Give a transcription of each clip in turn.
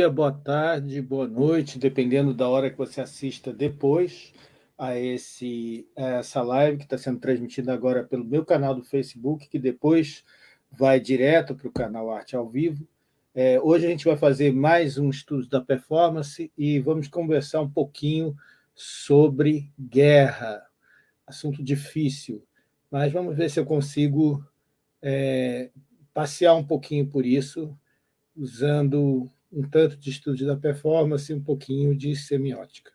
dia, boa tarde, boa noite, dependendo da hora que você assista depois a, esse, a essa live que está sendo transmitida agora pelo meu canal do Facebook, que depois vai direto para o canal Arte ao Vivo. É, hoje a gente vai fazer mais um estudo da performance e vamos conversar um pouquinho sobre guerra, assunto difícil, mas vamos ver se eu consigo é, passear um pouquinho por isso, usando um tanto de estudo da performance e um pouquinho de semiótica.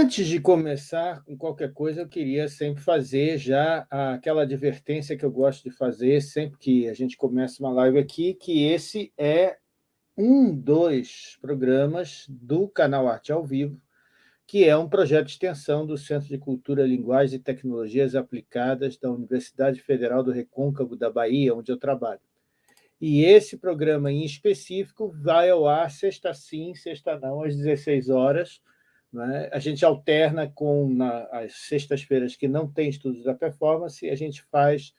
Antes de começar com qualquer coisa, eu queria sempre fazer já aquela advertência que eu gosto de fazer sempre que a gente começa uma live aqui, que esse é um dos programas do canal Arte ao Vivo, que é um projeto de extensão do Centro de Cultura, Linguagem e Tecnologias Aplicadas da Universidade Federal do Recôncavo da Bahia, onde eu trabalho. E esse programa em específico vai ao ar sexta sim, sexta não, às 16 horas, né? A gente alterna com na, as sextas-feiras que não tem estudos da performance, a gente faz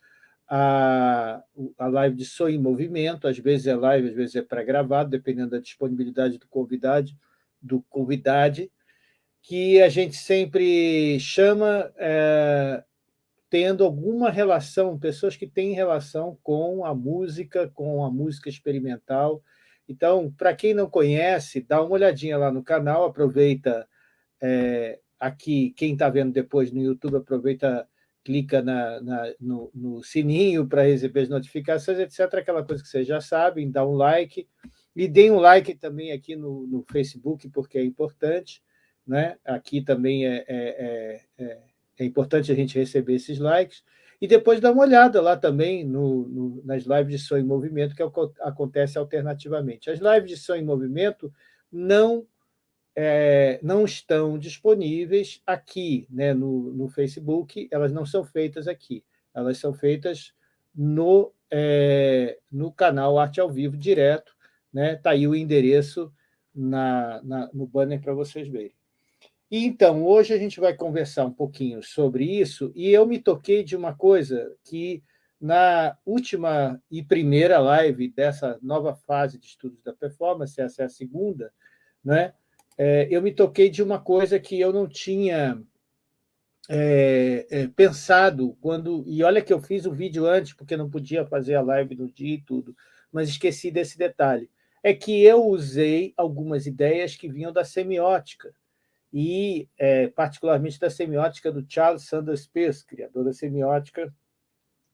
a, a live de som em movimento, às vezes é live, às vezes é pré-gravado, dependendo da disponibilidade do convidado, do convidade, que a gente sempre chama é, tendo alguma relação, pessoas que têm relação com a música, com a música experimental. Então, para quem não conhece, dá uma olhadinha lá no canal, aproveita é, aqui, quem está vendo depois no YouTube, aproveita, clica na, na no, no, sininho para receber as notificações, etc. Aquela coisa que vocês já sabem, dá um like. E deem um like também aqui no, no Facebook, porque é importante. Né? Aqui também é, é, é, é importante a gente receber esses likes. E depois dá uma olhada lá também no, no, nas lives de som em movimento, que é acontece alternativamente. As lives de som em movimento não é, não estão disponíveis aqui né, no, no Facebook, elas não são feitas aqui, elas são feitas no, é, no canal Arte ao Vivo direto, está né, tá aí o endereço na, na, no banner para vocês verem. E, então, hoje a gente vai conversar um pouquinho sobre isso, e eu me toquei de uma coisa que, na última e primeira live dessa nova fase de estudos da performance, essa é a segunda, né, é, eu me toquei de uma coisa que eu não tinha é, é, pensado quando... E olha que eu fiz o vídeo antes, porque não podia fazer a live no dia e tudo, mas esqueci desse detalhe. É que eu usei algumas ideias que vinham da semiótica, e é, particularmente da semiótica do Charles Sanders Peirce, criador da semiótica,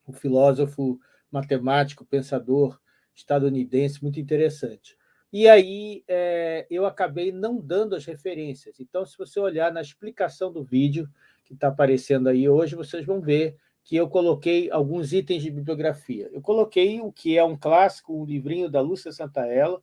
um filósofo, matemático, pensador estadunidense muito interessante. E aí é, eu acabei não dando as referências. Então, se você olhar na explicação do vídeo que está aparecendo aí hoje, vocês vão ver que eu coloquei alguns itens de bibliografia. Eu coloquei o que é um clássico, um livrinho da Lúcia Santaella,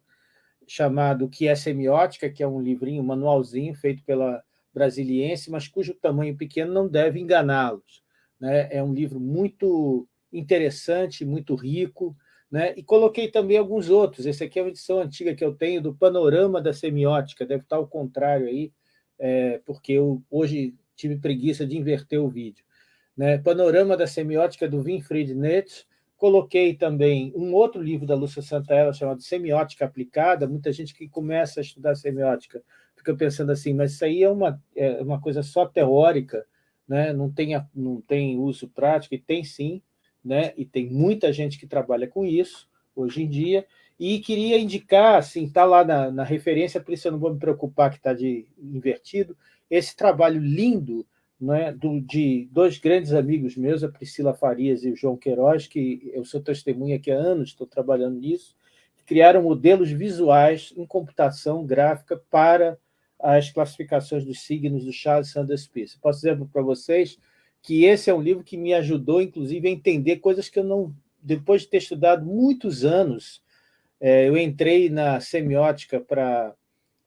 chamado Que é Semiótica, que é um livrinho, um manualzinho feito pela Brasiliense, mas cujo tamanho pequeno não deve enganá-los. Né? É um livro muito interessante, muito rico, né? E coloquei também alguns outros. Esse aqui é uma edição antiga que eu tenho do Panorama da Semiótica, deve estar ao contrário aí, é, porque eu hoje tive preguiça de inverter o vídeo. Né? Panorama da Semiótica do Winfried Nietzsche. Coloquei também um outro livro da Lúcia Santaella chamado Semiótica Aplicada. Muita gente que começa a estudar semiótica fica pensando assim, mas isso aí é uma, é uma coisa só teórica, né? não, tem, não tem uso prático, e tem sim, né? e tem muita gente que trabalha com isso hoje em dia, e queria indicar, assim, está lá na, na, referência, por isso eu não vou me preocupar que está invertido, esse trabalho lindo né, do, de dois grandes amigos meus, a Priscila Farias e o João Queiroz, que eu sou testemunha aqui há anos, estou trabalhando nisso, criaram modelos visuais em computação gráfica para as classificações dos signos do Charles Sanders Peirce. Posso dizer para vocês que esse é um livro que me ajudou, inclusive, a entender coisas que eu não... Depois de ter estudado muitos anos, é, eu entrei na semiótica para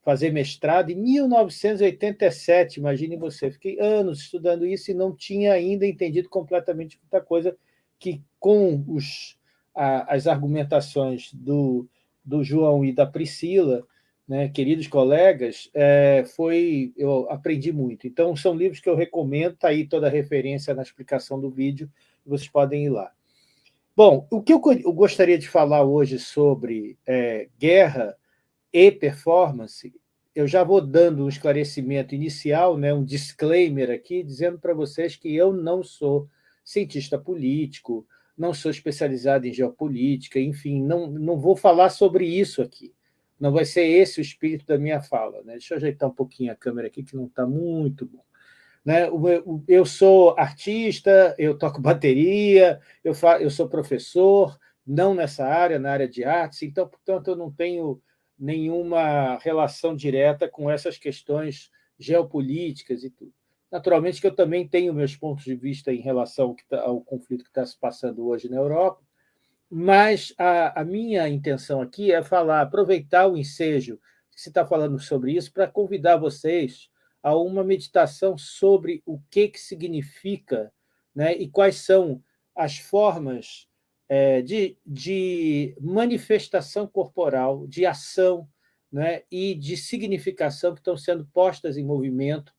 fazer mestrado em 1987, imagine você. Fiquei anos estudando isso e não tinha ainda entendido completamente muita coisa que, com os, a, as argumentações do, do João e da Priscila, né, queridos colegas, é, foi, eu aprendi muito. Então, são livros que eu recomendo, está aí toda a referência na explicação do vídeo, vocês podem ir lá. Bom, o que eu, eu gostaria de falar hoje sobre é, guerra e performance, eu já vou dando um esclarecimento inicial, né, um disclaimer aqui, dizendo para vocês que eu não sou cientista político, não sou especializado em geopolítica, enfim, não, não vou falar sobre isso aqui. Não vai ser esse o espírito da minha fala. Né? Deixa eu ajeitar um pouquinho a câmera aqui, que não está muito bom. Né? Eu sou artista, eu toco bateria, eu, fa... eu sou professor, não nessa área, na área de artes, então, portanto, eu não tenho nenhuma relação direta com essas questões geopolíticas e tudo. Naturalmente que eu também tenho meus pontos de vista em relação ao, tá, ao conflito que está se passando hoje na Europa, mas a, a minha intenção aqui é falar, aproveitar o ensejo que se está falando sobre isso, para convidar vocês a uma meditação sobre o que, que significa né, e quais são as formas é, de, de manifestação corporal, de ação né, e de significação que estão sendo postas em movimento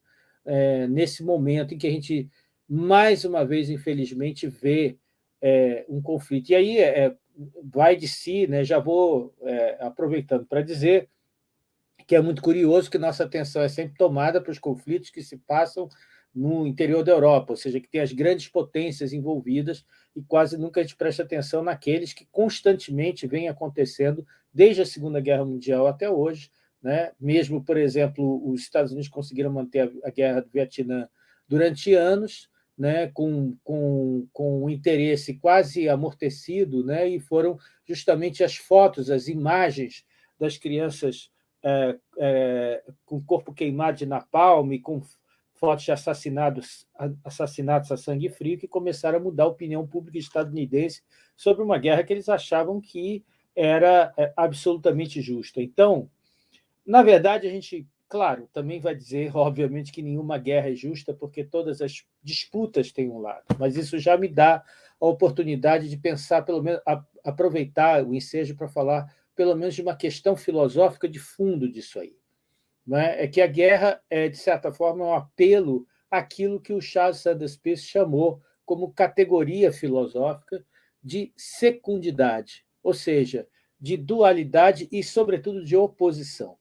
é, nesse momento em que a gente, mais uma vez, infelizmente, vê é, um conflito. E aí é, vai de si, né, já vou é, aproveitando para dizer que é muito curioso que nossa atenção é sempre tomada para os conflitos que se passam no interior da Europa, ou seja, que tem as grandes potências envolvidas e quase nunca a gente presta atenção naqueles que constantemente vêm acontecendo desde a Segunda Guerra Mundial até hoje, né? mesmo, por exemplo, os Estados Unidos conseguiram manter a guerra do Vietnã durante anos, né, com, com, com um interesse quase amortecido, né, e foram justamente as fotos, as imagens das crianças é, é, com o corpo queimado de napalm, com fotos de assassinados, assassinatos a sangue frio, que começaram a mudar a opinião pública estadunidense sobre uma guerra que eles achavam que era é, absolutamente justa. Então, na verdade, a gente Claro, também vai dizer, obviamente, que nenhuma guerra é justa, porque todas as disputas têm um lado, mas isso já me dá a oportunidade de pensar, pelo menos, a, aproveitar o ensejo para falar, pelo menos, de uma questão filosófica de fundo disso aí. Não é? é que a guerra, é, de certa forma, é um apelo àquilo que o Charles Sanders Peirce chamou como categoria filosófica de secundidade, ou seja, de dualidade e, sobretudo, de oposição.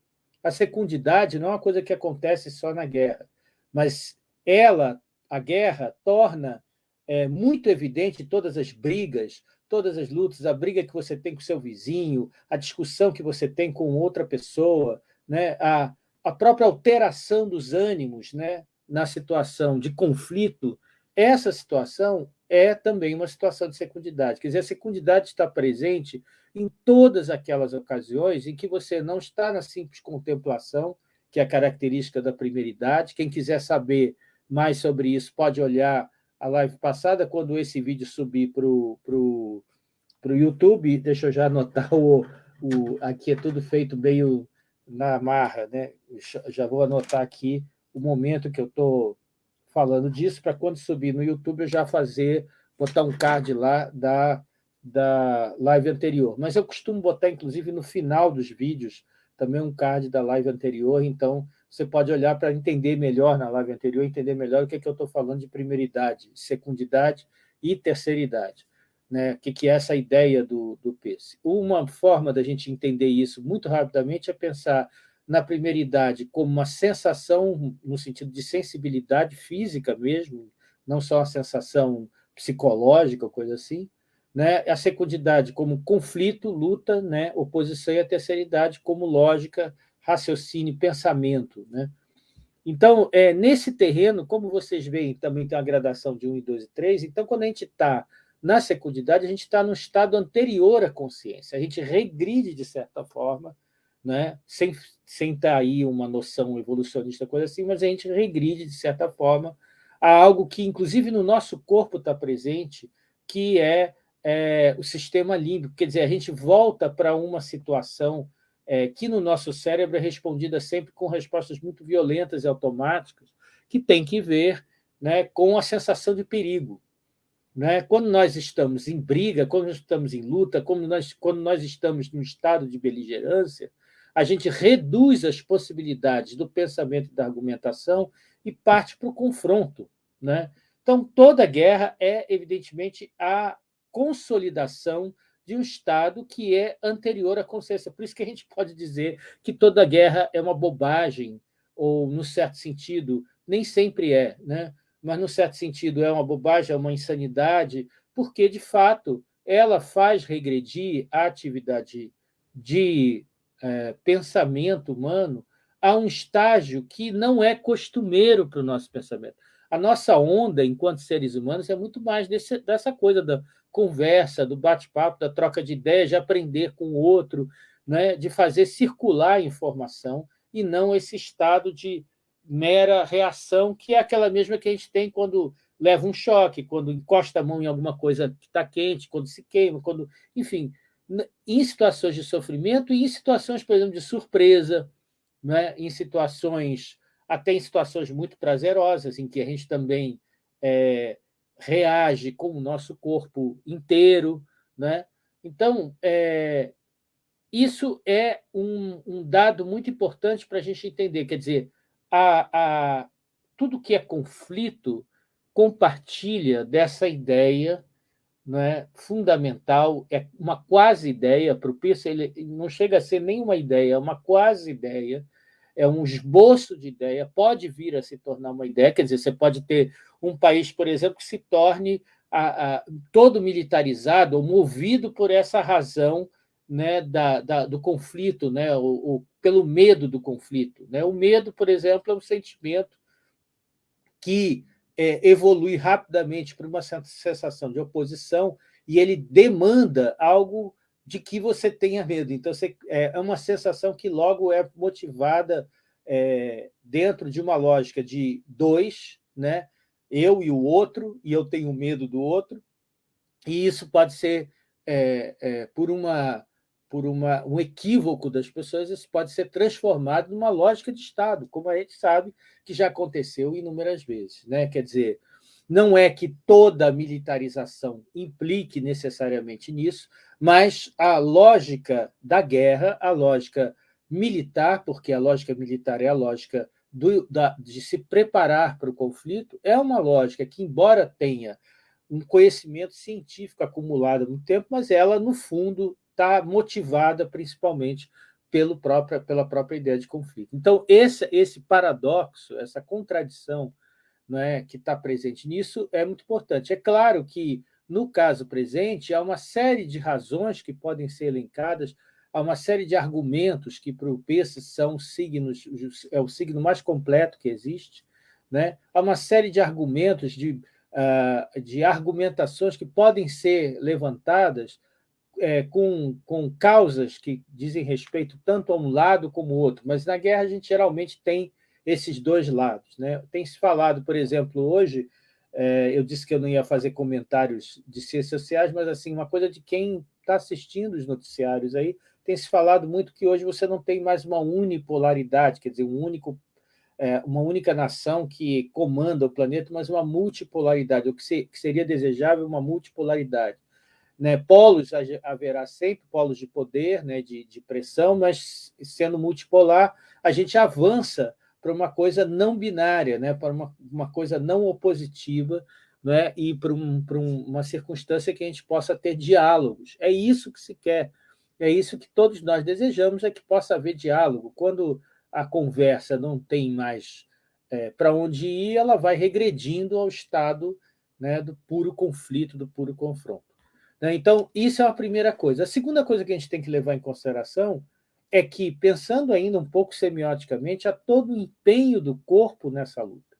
A secundidade não é uma coisa que acontece só na guerra, mas ela, a guerra, torna é, muito evidente todas as brigas, todas as lutas, a briga que você tem com seu vizinho, a discussão que você tem com outra pessoa, né? a, a própria alteração dos ânimos né? na situação de conflito, essa situação é também uma situação de secundidade. Quer dizer, a secundidade está presente em todas aquelas ocasiões em que você não está na simples contemplação, que é a característica da primeira idade. Quem quiser saber mais sobre isso pode olhar a live passada, quando esse vídeo subir para o pro, pro YouTube. Deixa eu já anotar, o, o, aqui é tudo feito meio na marra, né? já vou anotar aqui o momento que eu estou falando disso, para quando subir no YouTube eu já fazer, botar um card lá da da live anterior. Mas eu costumo botar, inclusive, no final dos vídeos, também um card da live anterior, então você pode olhar para entender melhor na live anterior, entender melhor o que, é que eu estou falando de primeiridade, secundidade e terceiridade. Né? O que, que é essa ideia do, do PES. Uma forma da gente entender isso muito rapidamente é pensar na primeiridade como uma sensação, no sentido de sensibilidade física mesmo, não só uma sensação psicológica, coisa assim, né, a secundidade como conflito, luta, né, oposição, e a terceiridade como lógica, raciocínio, pensamento. Né? Então, é, nesse terreno, como vocês veem, também tem uma gradação de 1, 2 e 3, então, quando a gente está na secundidade, a gente está no estado anterior à consciência, a gente regride, de certa forma, né? sem, sem estar aí uma noção evolucionista, coisa assim, mas a gente regride, de certa forma, a algo que, inclusive, no nosso corpo está presente, que é, é, o sistema límbico. Quer dizer, a gente volta para uma situação é, que no nosso cérebro é respondida sempre com respostas muito violentas e automáticas, que tem que ver né, com a sensação de perigo. Né? Quando nós estamos em briga, quando nós estamos em luta, quando nós, quando nós estamos num estado de beligerância, a gente reduz as possibilidades do pensamento e da argumentação e parte para o confronto. Né? Então, toda guerra é, evidentemente, a consolidação de um Estado que é anterior à consciência. Por isso que a gente pode dizer que toda guerra é uma bobagem, ou, no certo sentido, nem sempre é. Né? mas, no certo sentido, é uma bobagem, é uma insanidade, porque, de fato, ela faz regredir a atividade de é, pensamento humano a um estágio que não é costumeiro para o nosso pensamento. A nossa onda, enquanto seres humanos, é muito mais desse, dessa coisa da conversa, do bate-papo, da troca de ideias, de aprender com o outro, né? de fazer circular informação, e não esse estado de mera reação, que é aquela mesma que a gente tem quando leva um choque, quando encosta a mão em alguma coisa que está quente, quando se queima, quando, enfim, em situações de sofrimento e em situações, por exemplo, de surpresa, né? em situações, até em situações muito prazerosas, em que a gente também é, reage com o nosso corpo inteiro. Né? Então, é, isso é um, um dado muito importante para a gente entender, quer dizer, a, a, tudo que é conflito compartilha dessa ideia é fundamental, é uma quase ideia, para o Peirce ele não chega a ser nenhuma ideia, é uma quase ideia, é um esboço de ideia, pode vir a se tornar uma ideia, quer dizer, você pode ter um país, por exemplo, que se torne a, a, todo militarizado ou movido por essa razão né, da, da, do conflito, né, o, pelo medo do conflito. Né? O medo, por exemplo, é um sentimento que é, evolui rapidamente para uma sensação de oposição e ele demanda algo de que você tenha medo. Então, você, é, é uma sensação que logo é motivada é, dentro de uma lógica de dois, né? eu e o outro, e eu tenho medo do outro, e isso pode ser é, é, por uma por uma, um equívoco das pessoas, isso pode ser transformado numa lógica de Estado, como a gente sabe que já aconteceu inúmeras vezes. Né? Quer dizer, não é que toda militarização implique necessariamente nisso, mas a lógica da guerra, a lógica militar, porque a lógica militar é a lógica do, da, de se preparar para o conflito, é uma lógica que, embora tenha um conhecimento científico acumulado no tempo, mas ela, no fundo, está motivada principalmente pelo própria, pela própria ideia de conflito. Então, esse, esse paradoxo, essa contradição não é, que está presente nisso é muito importante. É claro que, no caso presente, há uma série de razões que podem ser elencadas, há uma série de argumentos que, para o Peirce, são signos, é o signo mais completo que existe, né? há uma série de argumentos, de, uh, de argumentações que podem ser levantadas é, com, com causas que dizem respeito tanto a um lado como ao outro, mas na guerra a gente geralmente tem esses dois lados. Né? Tem se falado, por exemplo, hoje, é, eu disse que eu não ia fazer comentários de ciências sociais, mas assim uma coisa de quem está assistindo os noticiários aí, tem se falado muito que hoje você não tem mais uma unipolaridade, quer dizer, um único, é, uma única nação que comanda o planeta, mas uma multipolaridade, o que, se, que seria desejável uma multipolaridade. Né, polos haverá sempre, polos de poder, né, de, de pressão, mas sendo multipolar, a gente avança para uma coisa não binária, né, para uma, uma coisa não opositiva, né, e para, um, para uma circunstância que a gente possa ter diálogos. É isso que se quer, é isso que todos nós desejamos, é que possa haver diálogo. Quando a conversa não tem mais é, para onde ir, ela vai regredindo ao estado né, do puro conflito, do puro confronto. Né? Então, isso é a primeira coisa. A segunda coisa que a gente tem que levar em consideração é que, pensando ainda um pouco semioticamente, há todo o empenho do corpo nessa luta.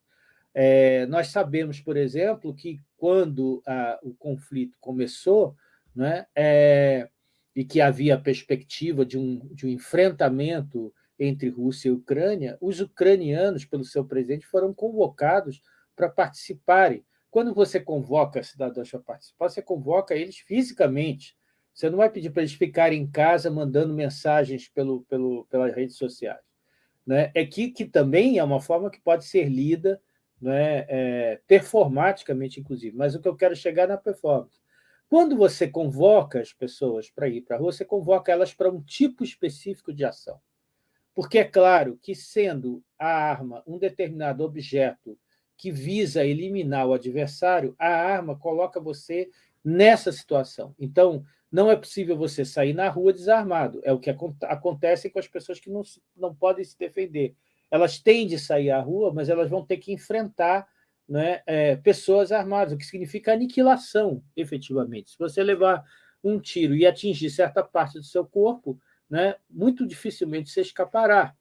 É, nós sabemos, por exemplo, que quando a, o conflito começou, né, é, e que havia a perspectiva de um, de um enfrentamento entre Rússia e Ucrânia, os ucranianos, pelo seu presidente, foram convocados para participarem. Quando você convoca cidadãos para participar, você convoca eles fisicamente. Você não vai pedir para eles ficarem em casa mandando mensagens pelo, pelo, pelas redes sociais. Né? É que, que também é uma forma que pode ser lida né, é, performaticamente, inclusive. Mas o que eu quero chegar é na performance. Quando você convoca as pessoas para ir para a rua, você convoca elas para um tipo específico de ação. Porque é claro que, sendo a arma um determinado objeto que visa eliminar o adversário, a arma coloca você nessa situação. Então, não é possível você sair na rua desarmado. É o que acontece com as pessoas que não, não podem se defender. Elas têm de sair à rua, mas elas vão ter que enfrentar né, é, pessoas armadas, o que significa aniquilação, efetivamente. Se você levar um tiro e atingir certa parte do seu corpo, né, muito dificilmente você escapará.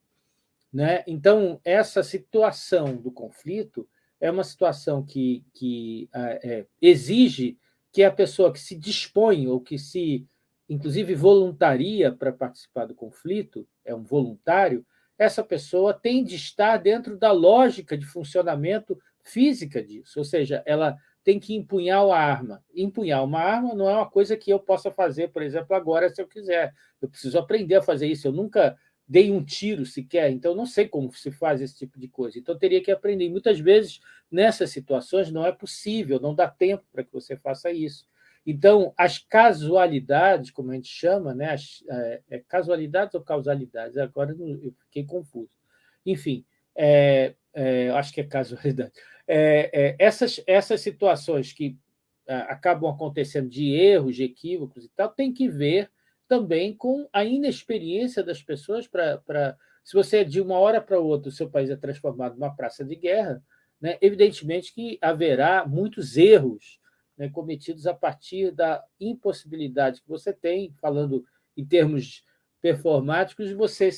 Né? Então, essa situação do conflito é uma situação que, que é, exige que a pessoa que se dispõe ou que se, inclusive, voluntaria para participar do conflito, é um voluntário, essa pessoa tem de estar dentro da lógica de funcionamento física disso, ou seja, ela tem que empunhar a arma. Empunhar uma arma não é uma coisa que eu possa fazer, por exemplo, agora, se eu quiser. Eu preciso aprender a fazer isso. Eu nunca dei um tiro sequer, então não sei como se faz esse tipo de coisa. Então, teria que aprender. E muitas vezes, nessas situações, não é possível, não dá tempo para que você faça isso. Então, as casualidades, como a gente chama, né? As, é, é casualidades ou causalidades? Agora eu fiquei confuso. Enfim, é, é, acho que é casualidade. É, é, essas, essas situações que acabam acontecendo de erros, de equívocos e tal, tem que ver também com a inexperiência das pessoas para... Se você, de uma hora para outra, o seu país é transformado numa praça de guerra, né, evidentemente que haverá muitos erros né, cometidos a partir da impossibilidade que você tem, falando em termos performáticos, de você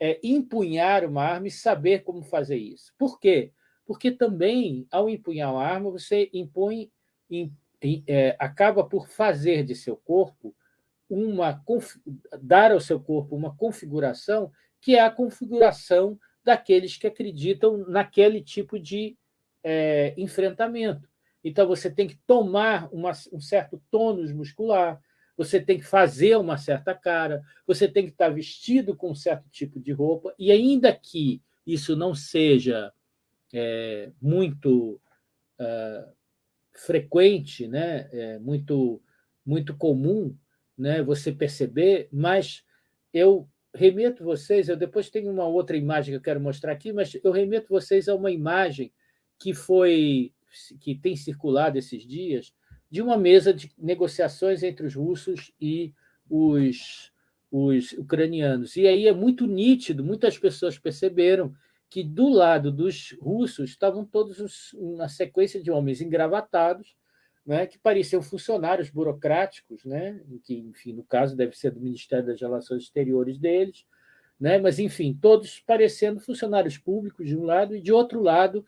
é, empunhar uma arma e saber como fazer isso. Por quê? Porque também, ao empunhar uma arma, você impõe, in, in, é, acaba por fazer de seu corpo uma dar ao seu corpo uma configuração que é a configuração daqueles que acreditam naquele tipo de é, enfrentamento. Então, você tem que tomar uma, um certo tônus muscular, você tem que fazer uma certa cara, você tem que estar vestido com um certo tipo de roupa, e ainda que isso não seja é, muito é, frequente, né, é, muito, muito comum, né, você perceber, mas eu remeto vocês, eu depois tenho uma outra imagem que eu quero mostrar aqui, mas eu remeto vocês a uma imagem que foi que tem circulado esses dias de uma mesa de negociações entre os russos e os, os ucranianos. E aí é muito nítido, muitas pessoas perceberam que do lado dos russos estavam todos uma sequência de homens engravatados, né, que pareciam funcionários burocráticos, né, que, enfim, no caso deve ser do Ministério das Relações Exteriores deles, né, mas, enfim, todos parecendo funcionários públicos de um lado e, de outro lado,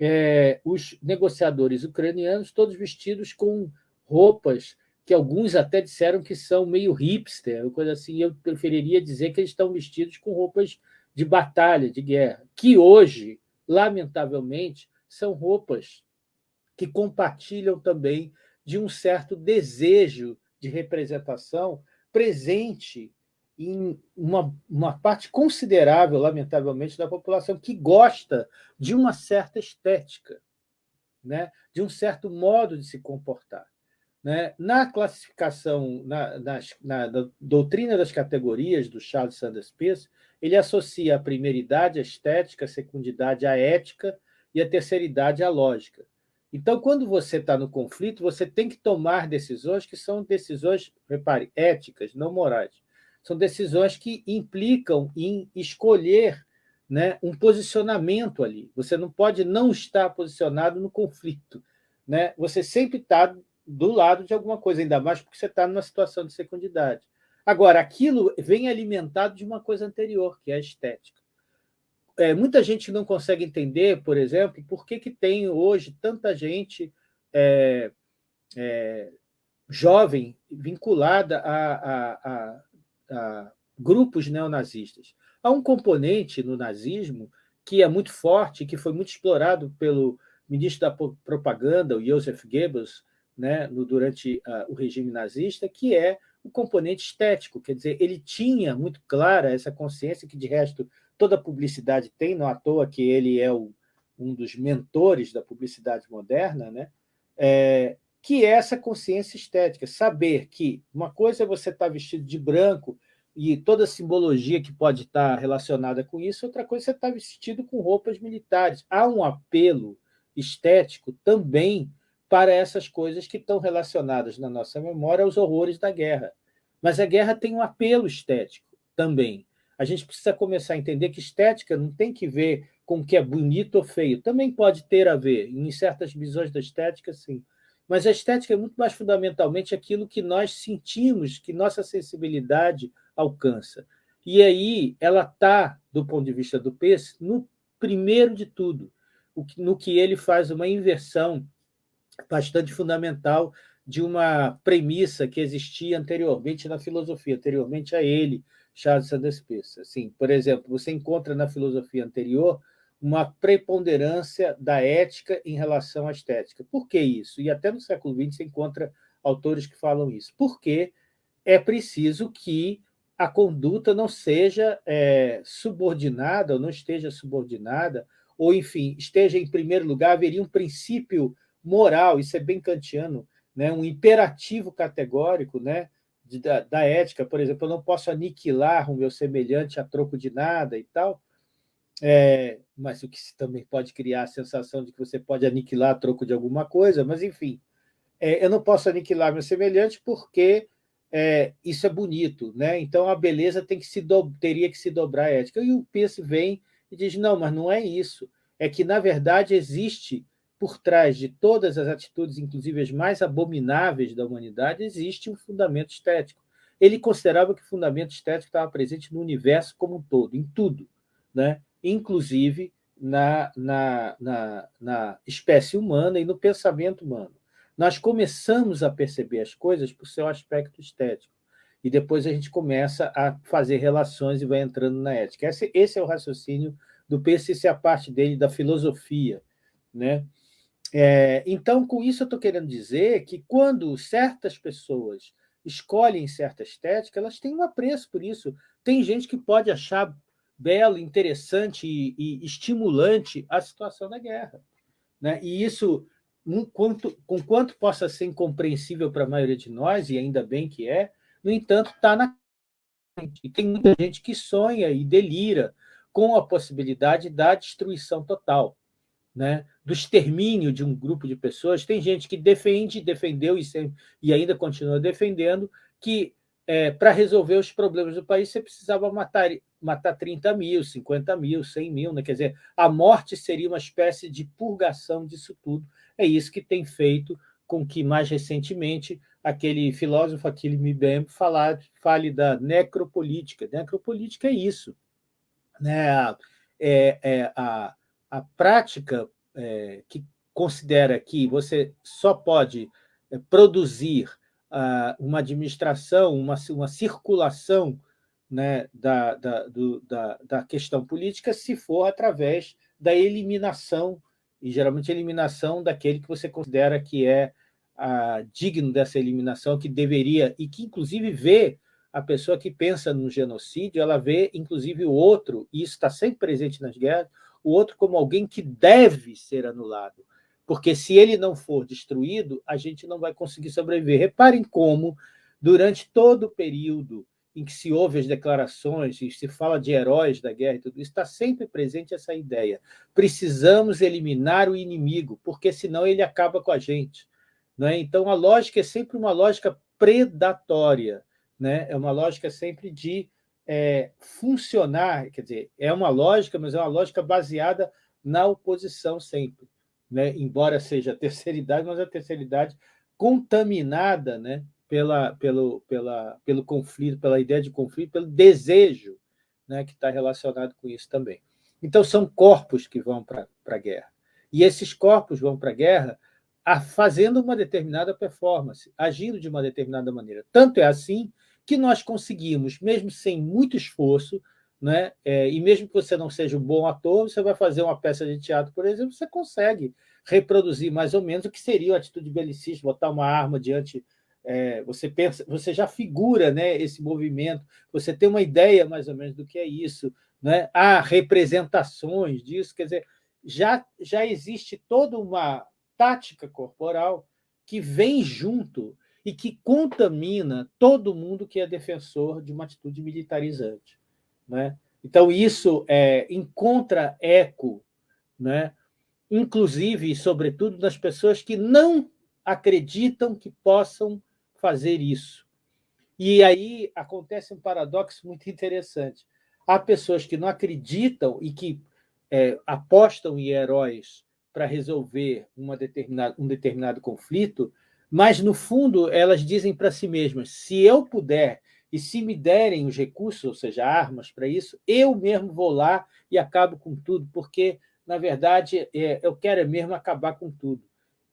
é, os negociadores ucranianos, todos vestidos com roupas que alguns até disseram que são meio hipster, coisa assim, eu preferiria dizer que eles estão vestidos com roupas de batalha, de guerra, que hoje, lamentavelmente, são roupas que compartilham também de um certo desejo de representação presente em uma, uma parte considerável, lamentavelmente, da população que gosta de uma certa estética, né? de um certo modo de se comportar. Né? Na classificação, na, na, na, doutrina das categorias do Charles Sanders Peirce, ele associa a primeira idade à estética, a secundidade à ética e a terceira idade à lógica. Então, quando você está no conflito, você tem que tomar decisões que são decisões, repare, éticas, não morais. São decisões que implicam em escolher né, um posicionamento ali. Você não pode não estar posicionado no conflito. Né? Você sempre está do lado de alguma coisa, ainda mais porque você está numa situação de secundidade. Agora, aquilo vem alimentado de uma coisa anterior, que é a estética é, muita gente não consegue entender, por exemplo, por que, que tem hoje tanta gente é, é, jovem vinculada a, a, a, a grupos neonazistas. Há um componente no nazismo que é muito forte, que foi muito explorado pelo ministro da propaganda, o Joseph Goebbels, né, no, durante o regime nazista, que é o componente estético, quer dizer, ele tinha muito clara essa consciência que, de resto, toda publicidade tem, não à toa que ele é o, um dos mentores da publicidade moderna, né? É, que é essa consciência estética, saber que uma coisa é você estar vestido de branco e toda a simbologia que pode estar relacionada com isso, outra coisa é você estar vestido com roupas militares. Há um apelo estético também para essas coisas que estão relacionadas na nossa memória aos horrores da guerra. Mas a guerra tem um apelo estético também. A gente precisa começar a entender que estética não tem que ver com o que é bonito ou feio. Também pode ter a ver, em certas visões da estética, sim. Mas a estética é muito mais fundamentalmente aquilo que nós sentimos, que nossa sensibilidade alcança. E aí ela está, do ponto de vista do Peirce, no primeiro de tudo, no que ele faz uma inversão bastante fundamental de uma premissa que existia anteriormente na filosofia, anteriormente a ele, Charles Sanders Peirce. Assim, por exemplo, você encontra na filosofia anterior uma preponderância da ética em relação à estética. Por que isso? E até no século XX você encontra autores que falam isso. Porque é preciso que a conduta não seja é, subordinada, ou não esteja subordinada, ou, enfim, esteja em primeiro lugar, haveria um princípio moral, isso é bem kantiano, né? um imperativo categórico né? De, da, da, ética, por exemplo, eu não posso aniquilar o meu semelhante a troco de nada e tal, é, mas o que também pode criar a sensação de que você pode aniquilar a troco de alguma coisa, mas, enfim, é, eu não posso aniquilar meu semelhante porque é, isso é bonito, né? então a beleza tem que se do, teria que se dobrar à ética. E o Peirce vem e diz, não, mas não é isso, é que, na verdade, existe por trás de todas as atitudes, inclusive as mais abomináveis da humanidade, existe um fundamento estético. Ele considerava que o fundamento estético estava presente no universo como um todo, em tudo, né? inclusive na, na, na, na espécie humana e no pensamento humano. Nós começamos a perceber as coisas por seu aspecto estético, e depois a gente começa a fazer relações e vai entrando na ética. Esse, esse é o raciocínio do Peirce, essa é a parte dele da filosofia. Né? É, então, com isso, eu estou querendo dizer que quando certas pessoas escolhem certa estética, elas têm um apreço por isso. Tem gente que pode achar belo, interessante e, e estimulante a situação da guerra. Né? E isso, um quanto, com quanto possa ser incompreensível para a maioria de nós, e ainda bem que é, no entanto, está na e tem muita gente que sonha e delira com a possibilidade da destruição total, né? Do extermínio de um grupo de pessoas. Tem gente que defende, defendeu e, sempre, e ainda continua defendendo que é, para resolver os problemas do país você precisava matar matar 30 mil, 50 mil, 100 mil, né? quer dizer, a morte seria uma espécie de purgação disso tudo. É isso que tem feito com que, mais recentemente, aquele filósofo, aquele Mbembe, fale da necropolítica. Necropolítica é isso. Né? É, é a, a prática é, que considera que você só pode é, produzir uh, uma administração, uma, uma circulação né, da, da, do, da, da questão política se for através da eliminação, e geralmente eliminação daquele que você considera que é ah, digno dessa eliminação, que deveria, e que inclusive vê a pessoa que pensa no genocídio, ela vê inclusive o outro, e isso está sempre presente nas guerras, o outro como alguém que deve ser anulado, porque se ele não for destruído, a gente não vai conseguir sobreviver. Reparem como, durante todo o período em que se ouve as declarações e se fala de heróis da guerra e tudo isso, está sempre presente essa ideia. Precisamos eliminar o inimigo, porque senão ele acaba com a gente. Né? Então, a lógica é sempre uma lógica predatória, né? é uma lógica sempre de é, funcionar, quer dizer, é uma lógica, mas é uma lógica baseada na oposição sempre. Né? Embora seja a terceira idade, mas a terceira idade contaminada né? pela, pelo, pela, pelo conflito, pela ideia de conflito, pelo desejo né, que está relacionado com isso também. Então, são corpos que vão para a guerra. E esses corpos vão para a guerra fazendo uma determinada performance, agindo de uma determinada maneira. Tanto é assim que nós conseguimos, mesmo sem muito esforço, né? É, e mesmo que você não seja um bom ator, você vai fazer uma peça de teatro, por exemplo, você consegue reproduzir mais ou menos o que seria a atitude belicista, botar uma arma diante... É, você pensa, você já figura né, esse movimento, você tem uma ideia mais ou menos do que é isso, né? há representações disso, quer dizer, já, já existe toda uma tática corporal que vem junto e que contamina todo mundo que é defensor de uma atitude militarizante. Né? Então, isso é, encontra eco, né? inclusive e sobretudo nas pessoas que não acreditam que possam fazer isso. E aí acontece um paradoxo muito interessante. Há pessoas que não acreditam e que é, apostam em heróis para resolver uma determinada, um determinado conflito, mas, no fundo, elas dizem para si mesmas, se eu puder e se me derem os recursos, ou seja, armas para isso, eu mesmo vou lá e acabo com tudo, porque, na verdade, é, eu quero mesmo acabar com tudo.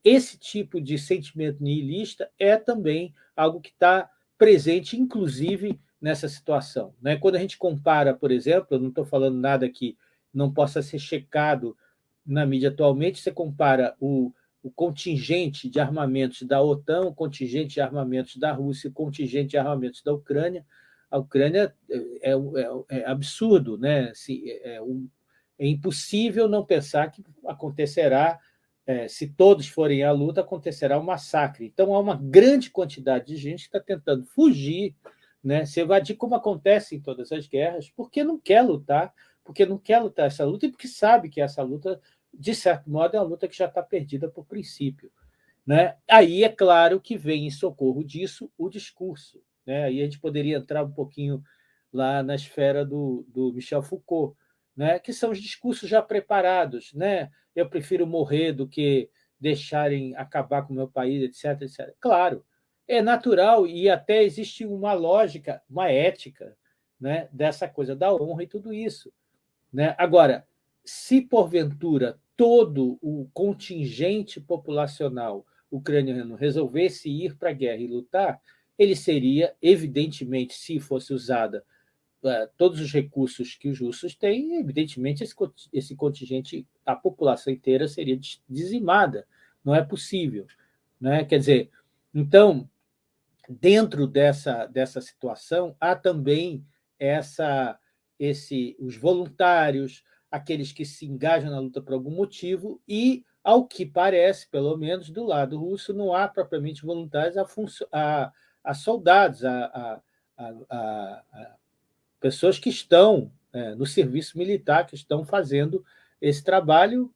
Esse tipo de sentimento nihilista é também algo que está presente, inclusive, nessa situação. Né? Quando a gente compara, por exemplo, eu não estou falando nada que não possa ser checado na mídia atualmente, você compara o, o contingente de armamentos da OTAN, o contingente de armamentos da Rússia, o contingente de armamentos da Ucrânia. A Ucrânia é, é, é, é absurdo, né? Se, é, um, é, impossível não pensar que acontecerá, é, se todos forem à luta, acontecerá um massacre. Então, há uma grande quantidade de gente que está tentando fugir né, se evadir, como acontece em todas as guerras, porque não quer lutar, porque não quer lutar essa luta e porque sabe que essa luta, de certo modo, é uma luta que já está perdida por princípio. Né? Aí, é claro que vem em socorro disso o discurso. Né? Aí a gente poderia entrar um pouquinho lá na esfera do, do Michel Foucault, né? que são os discursos já preparados. Né? Eu prefiro morrer do que deixarem acabar com o meu país, etc, etc. Claro, é natural e até existe uma lógica, uma ética né, dessa coisa da honra e tudo isso. Né? Agora, se porventura todo o contingente populacional ucraniano resolvesse ir para a guerra e lutar, ele seria, evidentemente, se fosse usada uh, todos os recursos que os russos têm, evidentemente esse, esse contingente, a população inteira seria dizimada. Não é possível. Né? Quer dizer, então, dentro dessa, dessa situação, há também essa, esse, os voluntários, aqueles que se engajam na luta por algum motivo, e, ao que parece, pelo menos do lado russo, não há propriamente voluntários a, a, a soldados, a, a, pessoas que estão é, no serviço militar, que estão fazendo esse trabalho,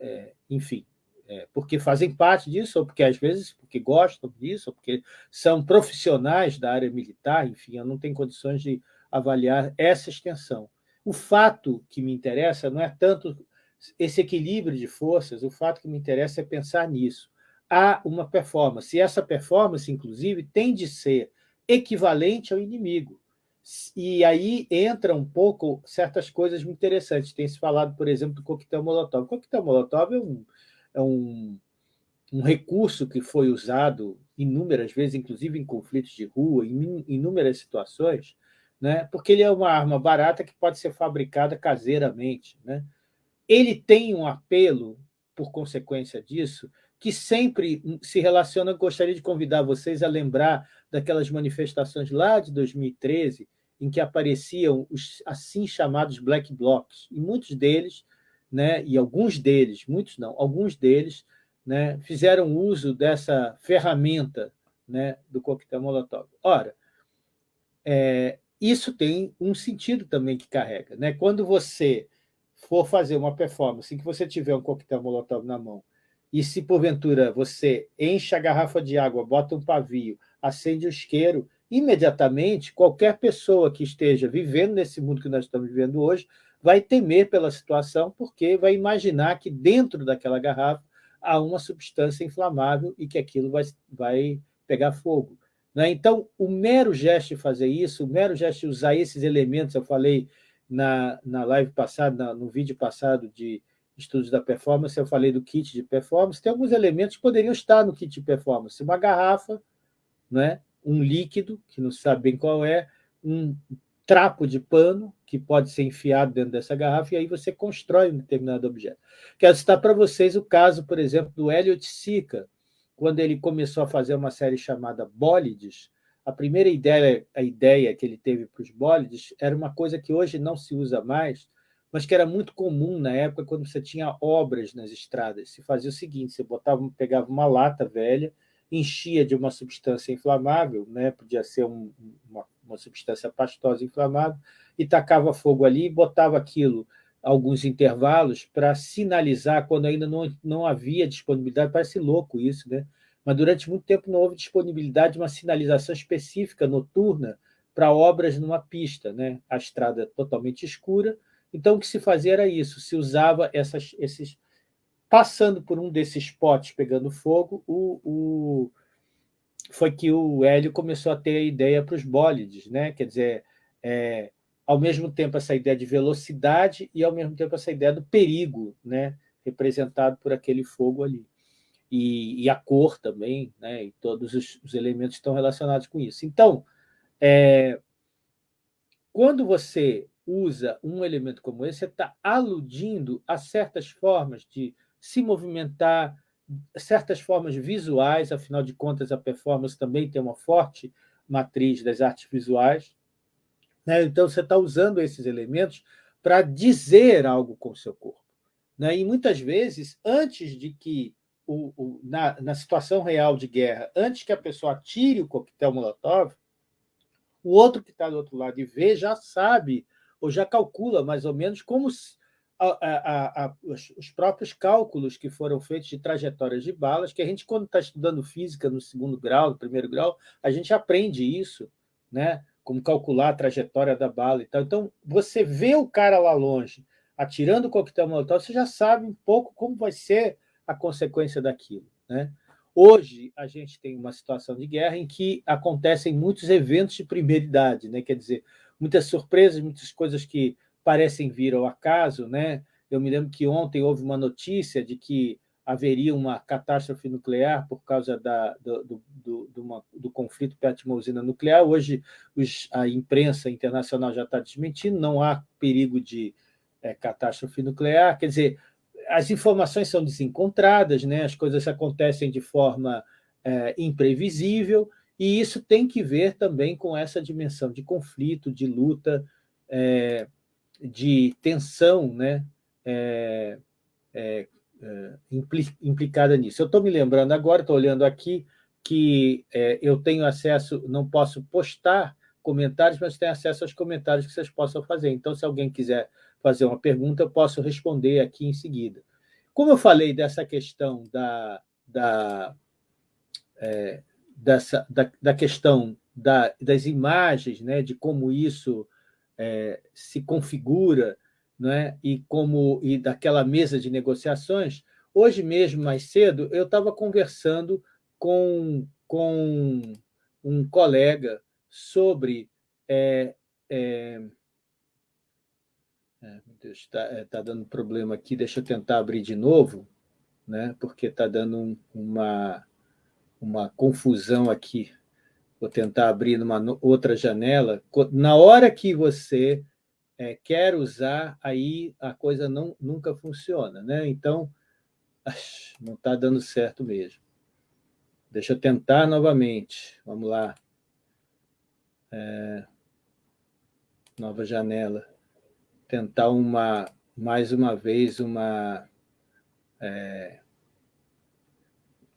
é, enfim, é, porque fazem parte disso, ou porque às vezes porque gostam disso, ou porque são profissionais da área militar, enfim, eu não tenho condições de avaliar essa extensão. O fato que me interessa não é tanto esse equilíbrio de forças, o fato que me interessa é pensar nisso. Há uma performance, e essa performance, inclusive, tem de ser equivalente ao inimigo. E aí entra um pouco certas coisas muito interessantes. Tem se falado, por exemplo, do coquetel Molotov. O coquetel Molotov é um, é um, um recurso que foi usado inúmeras vezes, inclusive em conflitos de rua, em inúmeras situações, né? porque ele é uma arma barata que pode ser fabricada caseiramente. Né? Ele tem um apelo, por consequência disso, que sempre se relaciona, gostaria de convidar vocês a lembrar daquelas manifestações lá de 2013, em que apareciam os assim chamados black blocs, e muitos deles né, e alguns deles, muitos não, alguns deles né, fizeram uso dessa ferramenta né, do coquetel Molotov. Ora, é, isso tem um sentido também que carrega. Né? Quando você for fazer uma performance em que você tiver um coquetel Molotov na mão e se, porventura, você enche a garrafa de água, bota um pavio, acende o isqueiro, imediatamente, qualquer pessoa que esteja vivendo nesse mundo que nós estamos vivendo hoje vai temer pela situação, porque vai imaginar que dentro daquela garrafa há uma substância inflamável e que aquilo vai, vai pegar fogo. Né? Então, o mero gesto de fazer isso, o mero gesto de usar esses elementos, eu falei na, na live passada, na, no vídeo passado de, estudos da performance, eu falei do kit de performance, tem alguns elementos que poderiam estar no kit de performance. Uma garrafa, né? um líquido, que não sabe bem qual é, um trapo de pano, que pode ser enfiado dentro dessa garrafa, e aí você constrói um determinado objeto. Quero citar para vocês o caso, por exemplo, do Elliot Sica, quando ele começou a fazer uma série chamada Bólides, a primeira ideia, a ideia que ele teve para os bólides era uma coisa que hoje não se usa mais, mas que era muito comum na época, quando você tinha obras nas estradas. Se fazia o seguinte, você botava, pegava uma lata velha, enchia de uma substância inflamável, né? podia ser um, uma, uma substância pastosa inflamável, e tacava fogo ali e botava aquilo alguns intervalos para sinalizar quando ainda não, não havia disponibilidade. Parece louco isso, né? mas durante muito tempo não houve disponibilidade de uma sinalização específica noturna para obras numa pista, né? a estrada totalmente escura. Então, o que se fazia era isso, se usava essas, esses Passando por um desses potes pegando fogo, o, o, foi que o Hélio começou a ter a ideia para os bólides, né? quer dizer, é, ao mesmo tempo essa ideia de velocidade e ao mesmo tempo essa ideia do perigo, né? representado por aquele fogo ali. E, e a cor também, né? e todos os, os, elementos estão relacionados com isso. Então, é, quando você usa um elemento como esse, você está aludindo a certas formas de se movimentar, certas formas visuais, afinal de contas, a performance também tem uma forte matriz das artes visuais. Né? Então, você está usando esses elementos para dizer algo com o seu corpo. Né? E, muitas vezes, antes de que, o, o, na, na situação real de guerra, antes que a pessoa atire o coquetel Molotov, o outro que está do outro lado e vê já sabe, ou já calcula mais ou menos como a, a, a, os, os, próprios cálculos que foram feitos de trajetórias de balas, que a gente, quando está estudando física no segundo grau, no primeiro grau, a gente aprende isso, né? Como calcular a trajetória da bala e tal. Então, você vê o cara lá longe atirando o coquetel molotov, você já sabe um pouco como vai ser a consequência daquilo. Né? Hoje, a gente tem uma situação de guerra em que acontecem muitos eventos de primeira idade, né? quer dizer, muitas surpresas, muitas coisas que parecem vir ao acaso. Né? Eu me lembro que ontem houve uma notícia de que haveria uma catástrofe nuclear por causa da, do, do, do, uma, do conflito perto de uma usina nuclear. Hoje os, a imprensa internacional já está desmentindo, não há perigo de é, catástrofe nuclear. Quer dizer, as informações são desencontradas, né? as coisas acontecem de forma é, imprevisível, e isso tem que ver também com essa dimensão de conflito, de luta, é, de tensão né, é, é implicada nisso. Eu estou me lembrando agora, estou olhando aqui, que é, eu tenho acesso, não posso postar comentários, mas tenho acesso aos comentários que vocês possam fazer. Então, se alguém quiser fazer uma pergunta, eu posso responder aqui em seguida. Como eu falei dessa questão da, da, é, dessa, da, da questão da, das imagens, né, de como isso é, se configura né, e como e daquela mesa de negociações, hoje mesmo, mais cedo, eu estava conversando com, com um colega sobre... É, é, é, está é, tá dando problema aqui, deixa eu tentar abrir de novo, né, porque está dando um, uma, uma confusão aqui. Vou tentar abrir numa outra janela, na hora que você é, quer usar, aí a coisa não, nunca funciona. Né? Então, não está dando certo mesmo. Deixa eu tentar novamente. Vamos lá. É, nova janela. Tentar uma, mais uma vez uma... É,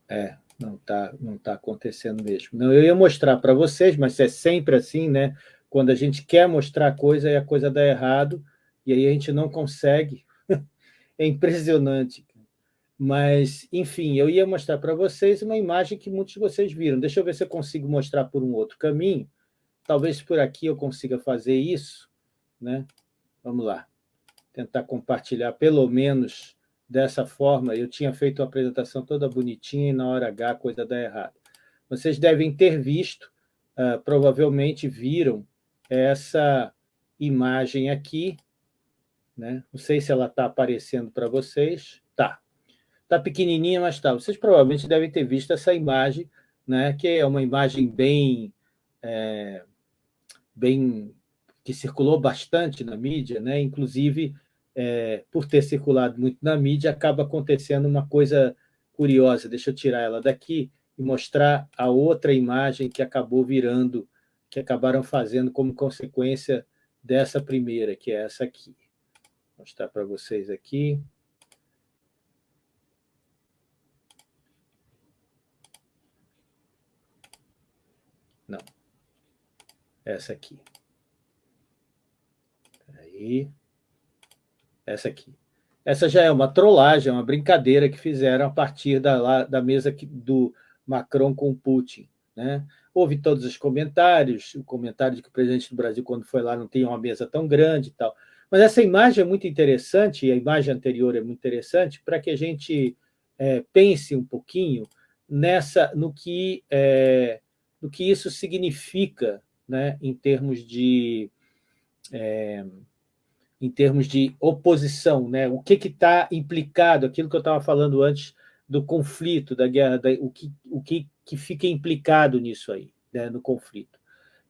é, não está não tá acontecendo mesmo. Não, eu ia mostrar para vocês, mas é sempre assim, né? Quando a gente quer mostrar coisa e a coisa dá errado, e aí a gente não consegue. é impressionante. Mas, enfim, eu ia mostrar para vocês uma imagem que muitos de vocês viram. Deixa eu ver se eu consigo mostrar por um outro caminho. Talvez por aqui eu consiga fazer isso. Né? Vamos lá. Tentar compartilhar pelo menos dessa forma, eu tinha feito a apresentação toda bonitinha e na hora H a coisa dá errado. Vocês devem ter visto, uh, provavelmente viram essa imagem aqui, Né? Não sei se ela está aparecendo para vocês. Tá. Está pequenininha, mas tá. Vocês provavelmente devem ter visto essa imagem, né? que é uma imagem bem, é, bem que circulou bastante na mídia, né? inclusive, é, por ter circulado muito na mídia, acaba acontecendo uma coisa curiosa. Deixa eu tirar ela daqui e mostrar a outra imagem que acabou virando, que acabaram fazendo como consequência dessa primeira, que é essa aqui. Vou mostrar para vocês aqui. Não. Essa aqui. Aí. Essa aqui. Essa já é uma trollagem, uma brincadeira que fizeram a partir da, da mesa do Macron com Putin. Né? Houve todos os comentários, o comentário de que o presidente do Brasil, quando foi lá, não tinha uma mesa tão grande e tal. Mas essa imagem é muito interessante, e a imagem anterior é muito interessante, para que a gente é, pense um pouquinho nessa, no, que, é, no que isso significa né, em termos de... É, em termos de oposição, né? o que está implicado, aquilo que eu estava falando antes do conflito, da guerra, da, o, que, o que, que fica implicado nisso aí, né, no conflito,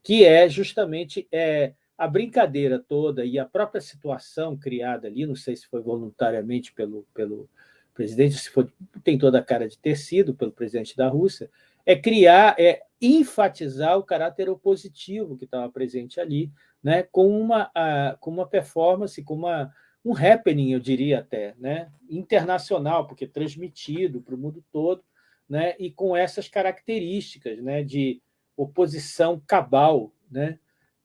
que é justamente é, a brincadeira toda e a própria situação criada ali, não sei se foi voluntariamente pelo, pelo presidente, se foi, tem toda a cara de ter sido pelo presidente da Rússia, é criar, é enfatizar o caráter opositivo que estava presente ali, né, com, uma, a, com uma performance, com uma, um happening, eu diria até, né, internacional, porque transmitido para o mundo todo, né, e com essas características né, de oposição cabal. Né,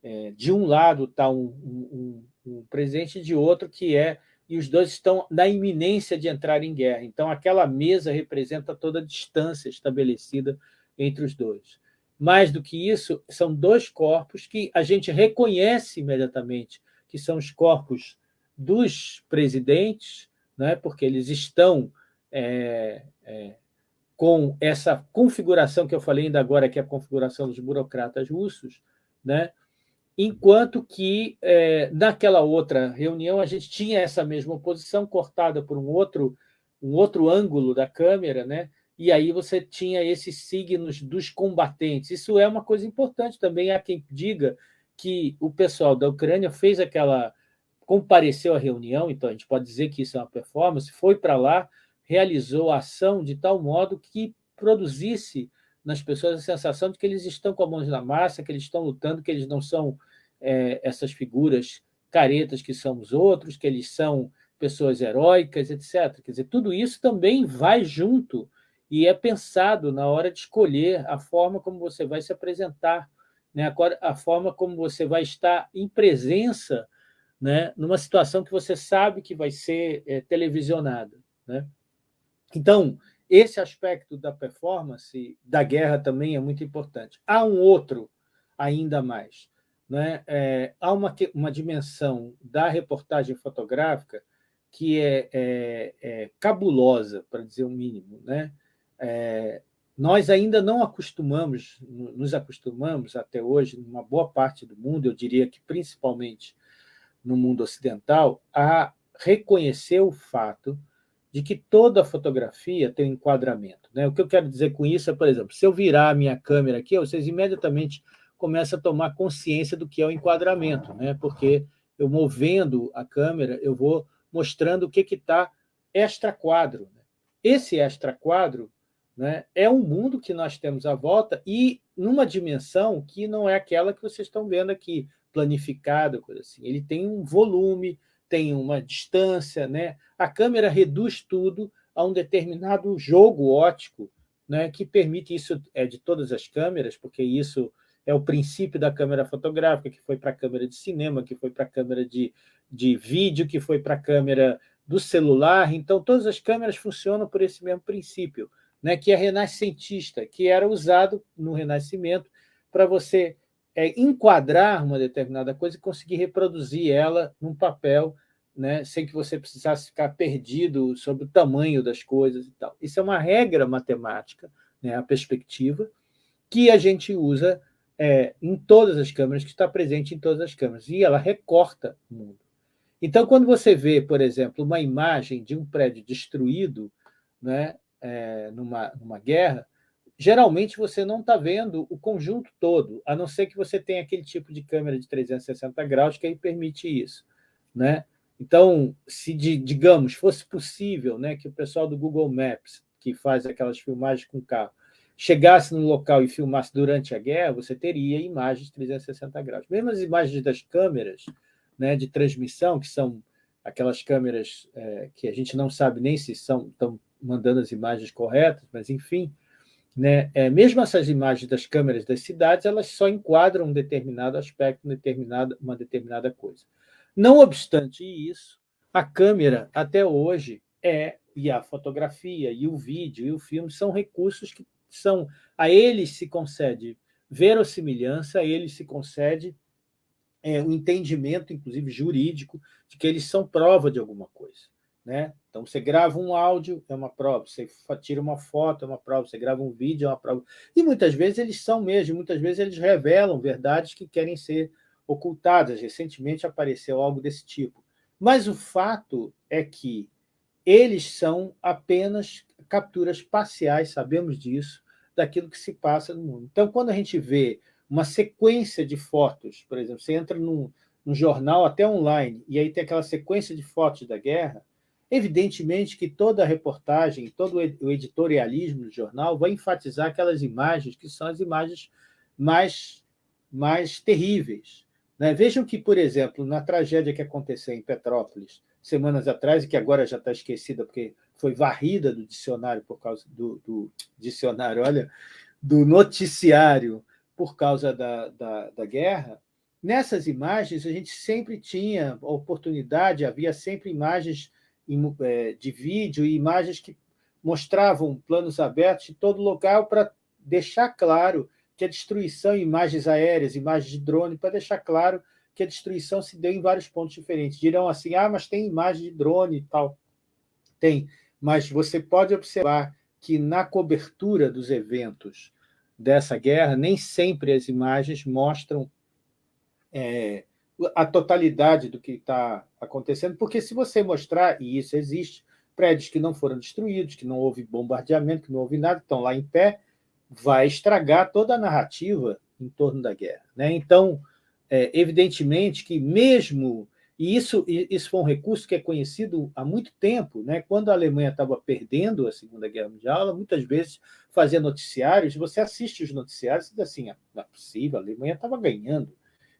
é, de um lado está um, um, um, presidente, de outro que é... E os dois estão na iminência de entrar em guerra. Então, aquela mesa representa toda a distância estabelecida entre os dois. Mais do que isso, são dois corpos que a gente reconhece imediatamente, que são os corpos dos presidentes, né, porque eles estão é, é, com essa configuração que eu falei ainda agora, que é a configuração dos burocratas russos, né, enquanto que é, naquela outra reunião a gente tinha essa mesma oposição cortada por um outro, um outro ângulo da câmera, né, e aí você tinha esses signos dos combatentes. Isso é uma coisa importante também. Há quem diga que o pessoal da Ucrânia fez aquela... compareceu à reunião, então a gente pode dizer que isso é uma performance, foi para lá, realizou a ação de tal modo que produzisse nas pessoas a sensação de que eles estão com a mão na massa, que eles estão lutando, que eles não são é, essas figuras caretas que são os outros, que eles são pessoas heróicas, etc. Quer dizer, tudo isso também vai junto e é pensado na hora de escolher a forma como você vai se apresentar, né? a forma como você vai estar em presença né? numa situação que você sabe que vai ser é, televisionada. Né? Então, esse aspecto da performance, da guerra também é muito importante. Há um outro ainda mais. Né? É, há uma, uma dimensão da reportagem fotográfica que é, é, é cabulosa, para dizer o mínimo. Né? É, nós ainda não acostumamos, nos acostumamos até hoje, numa boa parte do mundo, eu diria que principalmente no mundo ocidental, a reconhecer o fato de que toda fotografia tem um enquadramento. Né? O que eu quero dizer com isso é, por exemplo, se eu virar a minha câmera aqui, vocês imediatamente começam a tomar consciência do que é o enquadramento, né? porque eu movendo a câmera, eu vou mostrando o que está extra-quadro. Né? Esse extra-quadro né? É um mundo que nós temos à volta e numa dimensão que não é aquela que vocês estão vendo aqui, planificada, coisa assim. Ele tem um volume, tem uma distância, né? a câmera reduz tudo a um determinado jogo ótico, né? que permite, isso é de todas as câmeras, porque isso é o princípio da câmera fotográfica, que foi para a câmera de cinema, que foi para a câmera de, de vídeo, que foi para a câmera do celular, então todas as câmeras funcionam por esse mesmo princípio né, que é renascentista, que era usado no Renascimento para você é, enquadrar uma determinada coisa e conseguir reproduzir ela num papel, né, sem que você precisasse ficar perdido sobre o tamanho das coisas e tal. Isso é uma regra matemática, né, a perspectiva, que a gente usa é, em todas as câmeras, que está presente em todas as câmeras, e ela recorta o mundo. Então, quando você vê, por exemplo, uma imagem de um prédio destruído né, é, numa, numa guerra, geralmente você não está vendo o conjunto todo, a não ser que você tenha aquele tipo de câmera de 360 graus que aí permite isso. Né? Então, se, digamos, fosse possível né, que o pessoal do Google Maps, que faz aquelas filmagens com carro, chegasse no local e filmasse durante a guerra, você teria imagens de 360 graus. Mesmo as imagens das câmeras né, de transmissão, que são aquelas câmeras é, que a gente não sabe nem se são, estão mandando as imagens corretas, mas, enfim, né, é, mesmo essas imagens das câmeras das cidades, elas só enquadram um determinado aspecto, uma determinada, coisa. Não obstante isso, a câmera, até hoje, é, e a fotografia, e o vídeo, e o filme, são recursos que são, a eles se concede verossimilhança, a eles se concede é, um entendimento, inclusive jurídico, de que eles são prova de alguma coisa. Né? Então, você grava um áudio, é uma prova, você tira uma foto, é uma prova, você grava um vídeo, é uma prova. E muitas vezes eles são mesmo, muitas vezes eles revelam verdades que querem ser ocultadas. Recentemente apareceu algo desse tipo. Mas o fato é que eles são apenas capturas parciais, sabemos disso, daquilo que se passa no mundo. Então, quando a gente vê uma sequência de fotos, por exemplo, você entra num, num jornal até online, e aí tem aquela sequência de fotos da guerra, evidentemente que toda a reportagem, todo o editorialismo do jornal vai enfatizar aquelas imagens que são as imagens mais, mais terríveis. Né? Vejam que, por exemplo, na tragédia que aconteceu em Petrópolis, semanas atrás, e que agora já está esquecida porque foi varrida do dicionário por causa do, do dicionário, olha, do noticiário por causa da, da, da, guerra, nessas imagens a gente sempre tinha a oportunidade, havia sempre imagens de vídeo e imagens que mostravam planos abertos de todo local para deixar claro que a destruição, imagens aéreas, imagens de drone, para deixar claro que a destruição se deu em vários pontos diferentes. Dirão assim, ah, mas tem imagem de drone e tal. Tem, mas você pode observar que na cobertura dos eventos dessa guerra, nem sempre as imagens mostram é, a totalidade do que está acontecendo, porque se você mostrar, e isso existe, prédios que não foram destruídos, que não houve bombardeamento, que não houve nada, estão lá em pé, vai estragar toda a narrativa em torno da guerra. Né? Então, é, evidentemente que mesmo e isso, isso foi um recurso que é conhecido há muito tempo. Né? Quando a Alemanha estava perdendo a Segunda Guerra Mundial, ela muitas vezes fazia noticiários, você assiste os noticiários e diz assim, ah, não é possível, a Alemanha estava ganhando.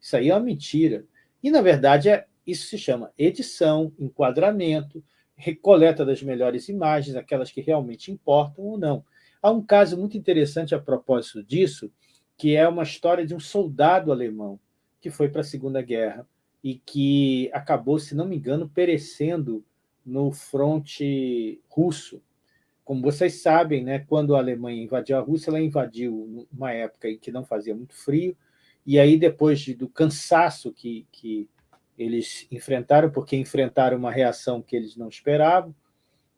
Isso aí é uma mentira. E, na verdade, é, isso se chama edição, enquadramento, recoleta das melhores imagens, aquelas que realmente importam ou não. Há um caso muito interessante a propósito disso, que é uma história de um soldado alemão que foi para a Segunda Guerra e que acabou, se não me engano, perecendo no fronte russo. Como vocês sabem, né, quando a Alemanha invadiu a Rússia, ela invadiu numa época em que não fazia muito frio, e aí depois de, do cansaço que, que eles enfrentaram, porque enfrentaram uma reação que eles não esperavam,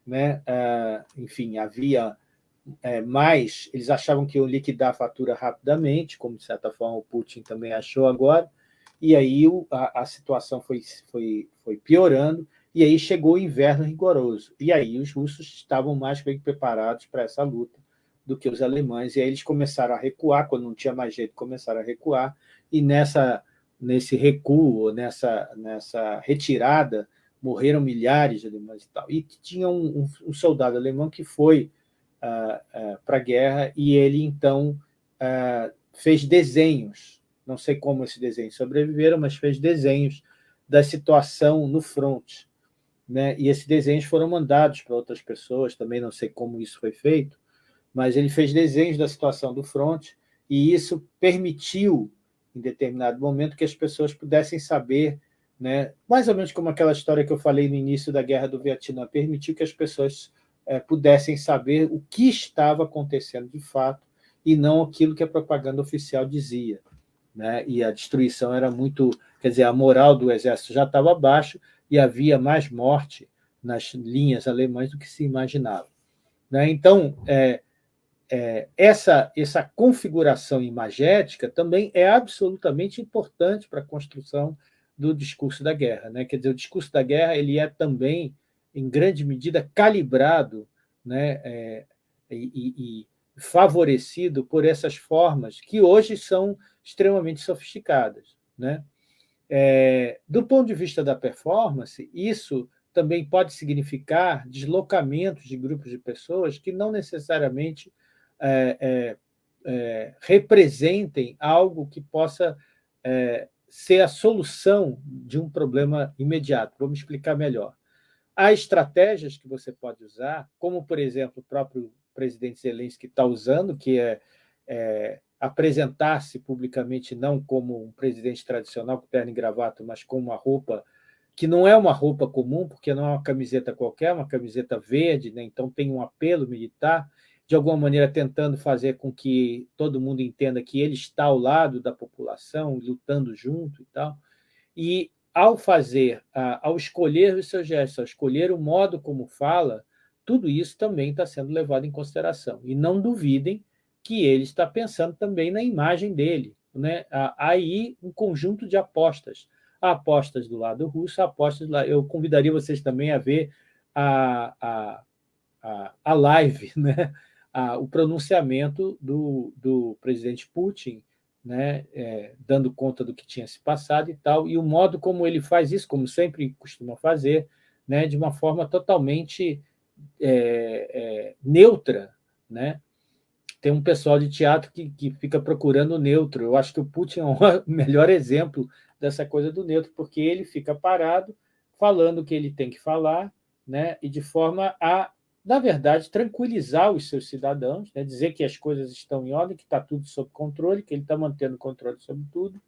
né, uh, enfim, havia é, mais, eles achavam que iam liquidar a fatura rapidamente, como de certa forma o Putin também achou agora, e aí a, a situação foi, foi, foi piorando, e aí chegou o inverno rigoroso. E aí os russos estavam mais bem preparados para essa luta do que os alemães, e aí eles começaram a recuar, quando não tinha mais jeito, começaram a recuar, e nessa, nesse recuo, nessa, nessa retirada, morreram milhares de alemães e tal. E tinha um, um, soldado alemão que foi uh, uh, para a guerra, e ele, então, uh, fez desenhos não sei como esses desenhos sobreviveram, mas fez desenhos da situação no front. Né? E esses desenhos foram mandados para outras pessoas, também não sei como isso foi feito, mas ele fez desenhos da situação do front e isso permitiu, em determinado momento, que as pessoas pudessem saber, né? mais ou menos como aquela história que eu falei no início da Guerra do Vietnã, permitiu que as pessoas é, pudessem saber o que estava acontecendo de fato e não aquilo que a propaganda oficial dizia né? e a destruição era muito... Quer dizer, a moral do exército já estava abaixo e havia mais morte nas linhas alemãs do que se imaginava. Né? Então, é, é, essa, essa configuração imagética também é absolutamente importante para a construção do discurso da guerra. Né? Quer dizer, o discurso da guerra ele é também, em grande medida, calibrado né? É, e, e favorecido por essas formas que hoje são extremamente sofisticadas. Né? É, do ponto de vista da performance, isso também pode significar deslocamentos de grupos de pessoas que não necessariamente é, é, é representem algo que possa é, ser a solução de um problema imediato. Vou me explicar melhor. Há estratégias que você pode usar, como, por exemplo, o próprio presidente Zelensky está usando, que é, é apresentar-se publicamente não como um presidente tradicional com terno e gravata, mas com uma roupa que não é uma roupa comum, porque não é uma camiseta qualquer, é uma camiseta verde, né? então tem um apelo militar, de alguma maneira tentando fazer com que todo mundo entenda que ele está ao lado da população, lutando junto e tal. E ao fazer, ao escolher os seus gestos, ao escolher o modo como fala, tudo isso também está sendo levado em consideração. E não duvidem que ele está pensando também na imagem dele. Né? Aí um conjunto de apostas. Apostas do lado russo, apostas do lado... Eu convidaria vocês também a ver a, a, a, a live, né? O pronunciamento do, do presidente Putin, né? É, dando conta do que tinha se passado e tal, e o modo como ele faz isso, como sempre costuma fazer, né? de uma forma totalmente é, é, neutra, né? Tem um pessoal de teatro que, que fica procurando o neutro. Eu acho que o Putin é o melhor exemplo dessa coisa do neutro, porque ele fica parado, falando o que ele tem que falar, né? e de forma a, na verdade, tranquilizar os seus cidadãos, né? dizer que as coisas estão em ordem, que está tudo sob controle, que ele está mantendo controle sobre tudo,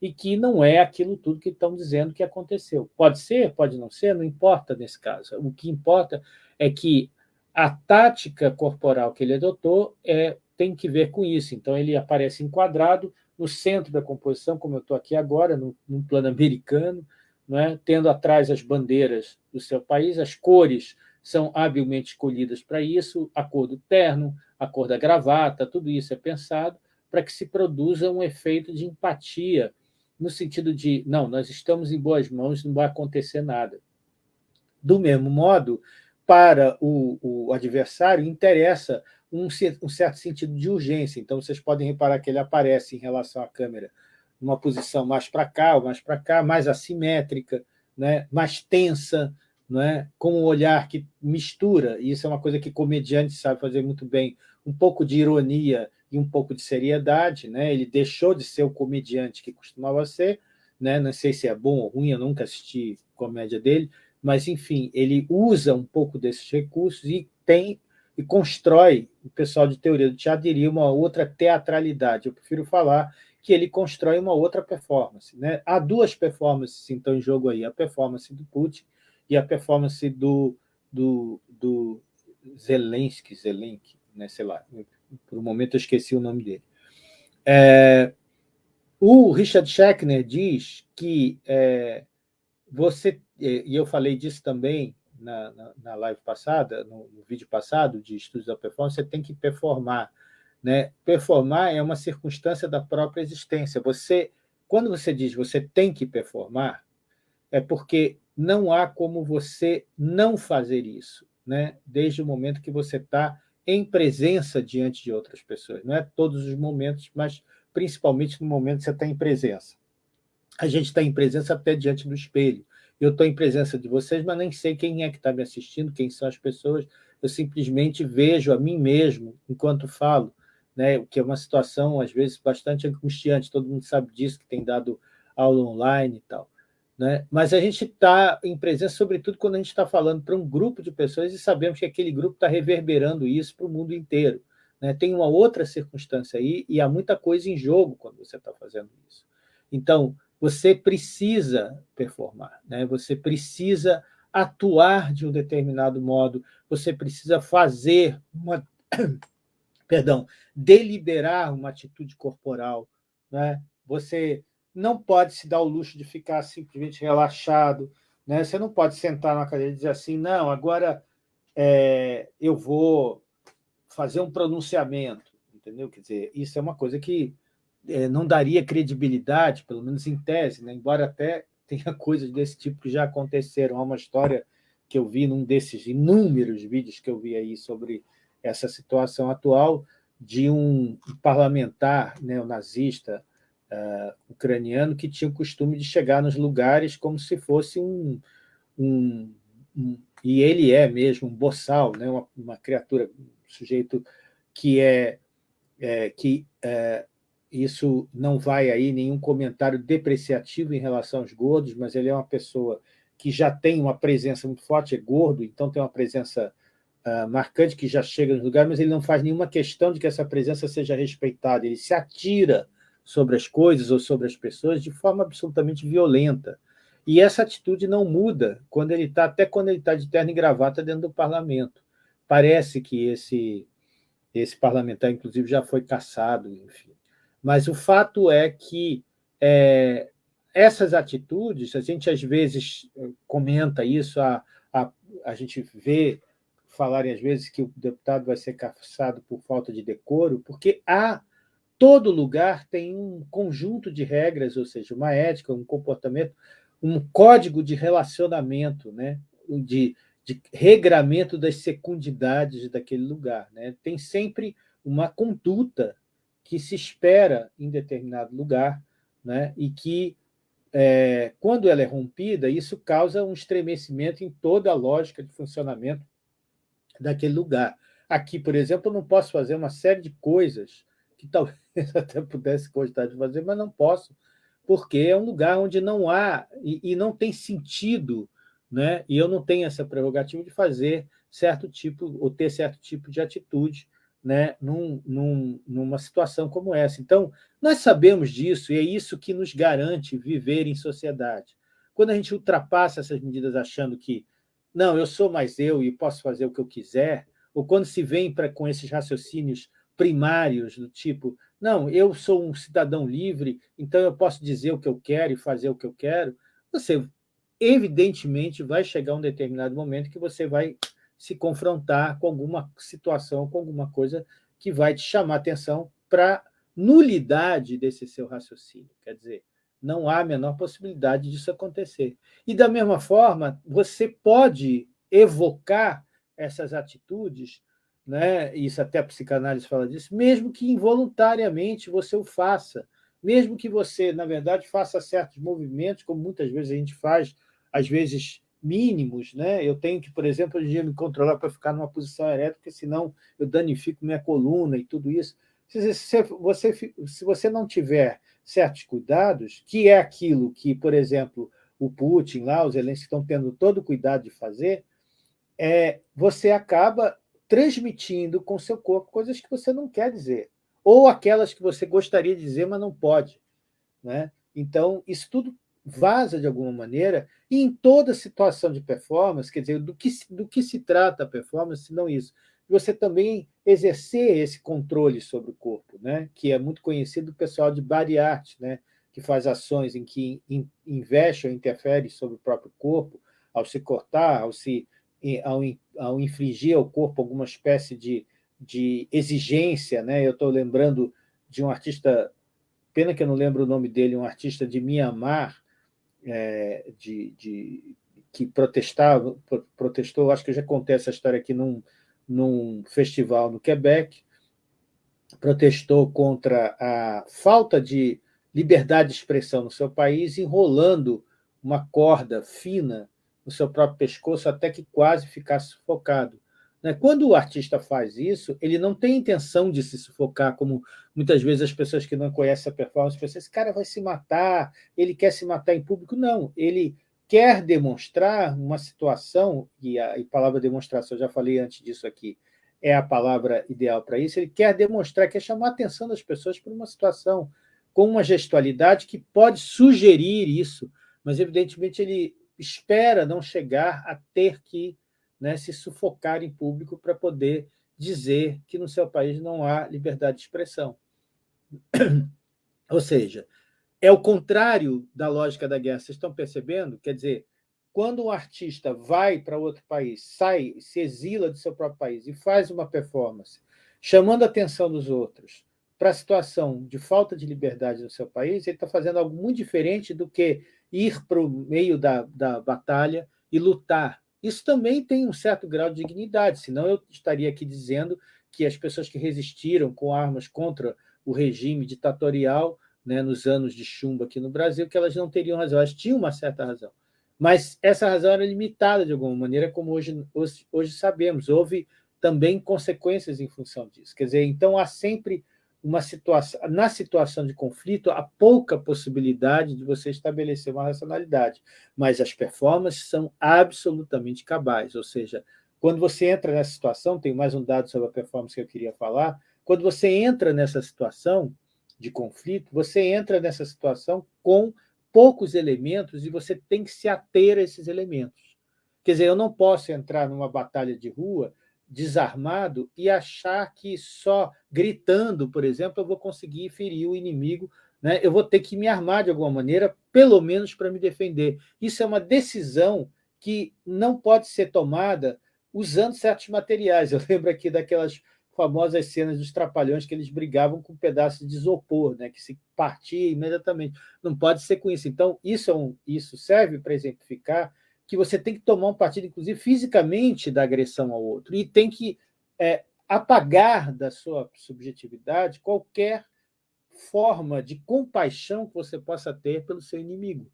e que não é aquilo tudo que estão dizendo que aconteceu. Pode ser, pode não ser, não importa nesse caso. O que importa é que a tática corporal que ele adotou é, tem que ver com isso. Então, ele aparece enquadrado no centro da composição, como eu estou aqui agora, no, no plano americano, não é? tendo atrás as bandeiras do seu país, as cores são habilmente escolhidas para isso, a cor do terno, a cor da gravata, tudo isso é pensado para que se produza um efeito de empatia, no sentido de, não, nós estamos em boas mãos, não vai acontecer nada. Do mesmo modo, para o, o adversário interessa um, um, certo sentido de urgência. Então, vocês podem reparar que ele aparece em relação à câmera numa posição mais para cá ou mais para cá, mais assimétrica, né? mais tensa, né? com um olhar que mistura, e isso é uma coisa que comediante sabe fazer muito bem, um pouco de ironia e um pouco de seriedade. Né? Ele deixou de ser o comediante que costumava ser, né? não sei se é bom ou ruim, eu nunca assisti comédia dele, mas, enfim, ele usa um pouco desses recursos e tem e constrói, o pessoal de teoria do teatro diria, uma outra teatralidade. Eu prefiro falar que ele constrói uma outra performance. Né? Há duas performances, então, em jogo aí, a performance do Putin e a performance do, do, do Zelensky, Zelensky, né? sei lá, por um momento eu esqueci o nome dele. É, o Richard Schechner diz que é, você e eu falei disso também na, na, na live passada, no, no, vídeo passado de estudos da performance, você tem que performar. Né? Performar é uma circunstância da própria existência. Você, quando você diz você tem que performar, é porque não há como você não fazer isso, né? desde o momento que você está em presença diante de outras pessoas. Não é todos os momentos, mas principalmente no momento que você está em presença. A gente está em presença até diante do espelho eu estou em presença de vocês, mas nem sei quem é que está me assistindo, quem são as pessoas, eu simplesmente vejo a mim mesmo enquanto falo, né? o que é uma situação, às vezes, bastante angustiante, todo mundo sabe disso, que tem dado aula online e tal. Né? Mas a gente está em presença, sobretudo quando a gente está falando para um grupo de pessoas e sabemos que aquele grupo está reverberando isso para o mundo inteiro. Né? Tem uma outra circunstância aí e há muita coisa em jogo quando você está fazendo isso. Então, você precisa performar, né? você precisa atuar de um determinado modo, você precisa fazer uma... perdão, deliberar uma atitude corporal. Né? Você não pode se dar o luxo de ficar simplesmente relaxado, né? você não pode sentar na cadeira e dizer assim, não, agora é, eu vou fazer um pronunciamento, entendeu? Quer dizer, isso é uma coisa que é, não daria credibilidade, pelo menos em tese, né? embora até tenha coisas desse tipo que já aconteceram. Há uma história que eu vi num desses inúmeros vídeos que eu vi aí sobre essa situação atual de um parlamentar neonazista uh, ucraniano que tinha o costume de chegar nos lugares como se fosse um, um, um e ele é mesmo um boçal, né? uma, uma criatura, um sujeito que é, é que é, isso não vai aí nenhum comentário depreciativo em relação aos gordos, mas ele é uma pessoa que já tem uma presença muito forte, é gordo, então tem uma presença uh, marcante que já chega nos lugares, mas ele não faz nenhuma questão de que essa presença seja respeitada, ele se atira sobre as coisas ou sobre as pessoas de forma absolutamente violenta. E essa atitude não muda quando ele está, até quando ele está de terno e gravata dentro do parlamento. Parece que esse, esse parlamentar, inclusive, já foi caçado, enfim. Mas o fato é que é, essas atitudes, a gente às vezes comenta isso, a, a, a gente vê falarem às vezes que o deputado vai ser caçado por falta de decoro, porque há todo lugar tem um conjunto de regras, ou seja, uma ética, um comportamento, um código de relacionamento, né? de, de regramento das secundidades daquele lugar. Né? Tem sempre uma conduta que se espera em determinado lugar né? e que, é, quando ela é rompida, isso causa um estremecimento em toda a lógica de funcionamento daquele lugar. Aqui, por exemplo, eu não posso fazer uma série de coisas que talvez até pudesse gostar de fazer, mas não posso, porque é um lugar onde não há e, e não tem sentido, né? e eu não tenho essa prerrogativa de fazer certo tipo, ou ter certo tipo de atitude né, num, num, numa situação como essa. Então, nós sabemos disso, e é isso que nos garante viver em sociedade. Quando a gente ultrapassa essas medidas achando que não, eu sou mais eu e posso fazer o que eu quiser, ou quando se vem pra, com esses raciocínios primários, do tipo, não, eu sou um cidadão livre, então eu posso dizer o que eu quero e fazer o que eu quero, você evidentemente vai chegar um determinado momento que você vai se confrontar com alguma situação, com alguma coisa que vai te chamar atenção para nulidade desse seu raciocínio. Quer dizer, não há a menor possibilidade disso acontecer. E, da mesma forma, você pode evocar essas atitudes né? isso até a psicanálise fala disso, mesmo que involuntariamente você o faça, mesmo que você, na verdade, faça certos movimentos, como muitas vezes a gente faz, às vezes mínimos, né? eu tenho que, por exemplo, hoje dia me controlar para ficar numa posição erética, porque senão eu danifico minha coluna e tudo isso. Se você, se você não tiver certos cuidados, que é aquilo que, por exemplo, o Putin lá, os Zelensky estão tendo todo o cuidado de fazer, é, você acaba transmitindo com seu corpo coisas que você não quer dizer, ou aquelas que você gostaria de dizer, mas não pode. Né? Então, isso tudo vaza de alguma maneira, e em toda situação de performance, quer dizer, do que, do que se trata a performance, se não isso? Você também exercer esse controle sobre o corpo, né? que é muito conhecido do pessoal de body art, né? que faz ações em que investe ou interfere sobre o próprio corpo, ao se cortar, ao se ao, ao infligir ao corpo alguma espécie de, de exigência. Né? Eu estou lembrando de um artista, pena que eu não lembro o nome dele, um artista de Mianmar, é, de, de, que protestava, protestou, acho que eu já contei essa história aqui num, num festival no Quebec, protestou contra a falta de liberdade de expressão no seu país, enrolando uma corda fina no seu próprio pescoço até que quase ficasse sufocado. Né? Quando o artista faz isso, ele não tem intenção de se sufocar, como muitas vezes as pessoas que não conhecem a performance pensam, esse cara vai se matar, ele quer se matar em público. Não, ele quer demonstrar uma situação, e a, e a palavra demonstração, eu já falei antes disso aqui, é a palavra ideal para isso, ele quer demonstrar, quer chamar a atenção das pessoas para uma situação com uma gestualidade que pode sugerir isso, mas, evidentemente, ele espera não chegar a ter que né, se sufocar em público para poder dizer que no seu país não há liberdade de expressão. Ou seja, é o contrário da lógica da guerra. Vocês estão percebendo? Quer dizer, quando um artista vai para outro país, sai, se exila do seu próprio país e faz uma performance, chamando a atenção dos outros para a situação de falta de liberdade no seu país, ele está fazendo algo muito diferente do que ir para o meio da, da batalha e lutar. Isso também tem um certo grau de dignidade, senão eu estaria aqui dizendo que as pessoas que resistiram com armas contra o regime ditatorial né, nos anos de chumbo aqui no Brasil, que elas não teriam razão, elas tinham uma certa razão. Mas essa razão era limitada de alguma maneira, como hoje, hoje, hoje sabemos. Houve também consequências em função disso. Quer dizer, então há sempre uma situação, na situação de conflito, há pouca possibilidade de você estabelecer uma racionalidade, mas as performances são absolutamente cabais, ou seja, quando você entra nessa situação, tem mais um dado sobre a performance que eu queria falar, quando você entra nessa situação de conflito, você entra nessa situação com poucos elementos e você tem que se ater a esses elementos. Quer dizer, eu não posso entrar numa batalha de rua desarmado e achar que só gritando, por exemplo, eu vou conseguir ferir o inimigo, né? eu vou ter que me armar de alguma maneira, pelo menos para me defender. Isso é uma decisão que não pode ser tomada usando certos materiais. Eu lembro aqui daquelas famosas cenas dos trapalhões que eles brigavam com um pedaço de isopor, né, que se partia imediatamente. Não pode ser com isso. Então, isso, é um, isso serve para exemplificar que você tem que tomar um partido, inclusive fisicamente, da agressão ao outro, e tem que é, apagar da sua subjetividade qualquer forma de compaixão que você possa ter pelo seu inimigo,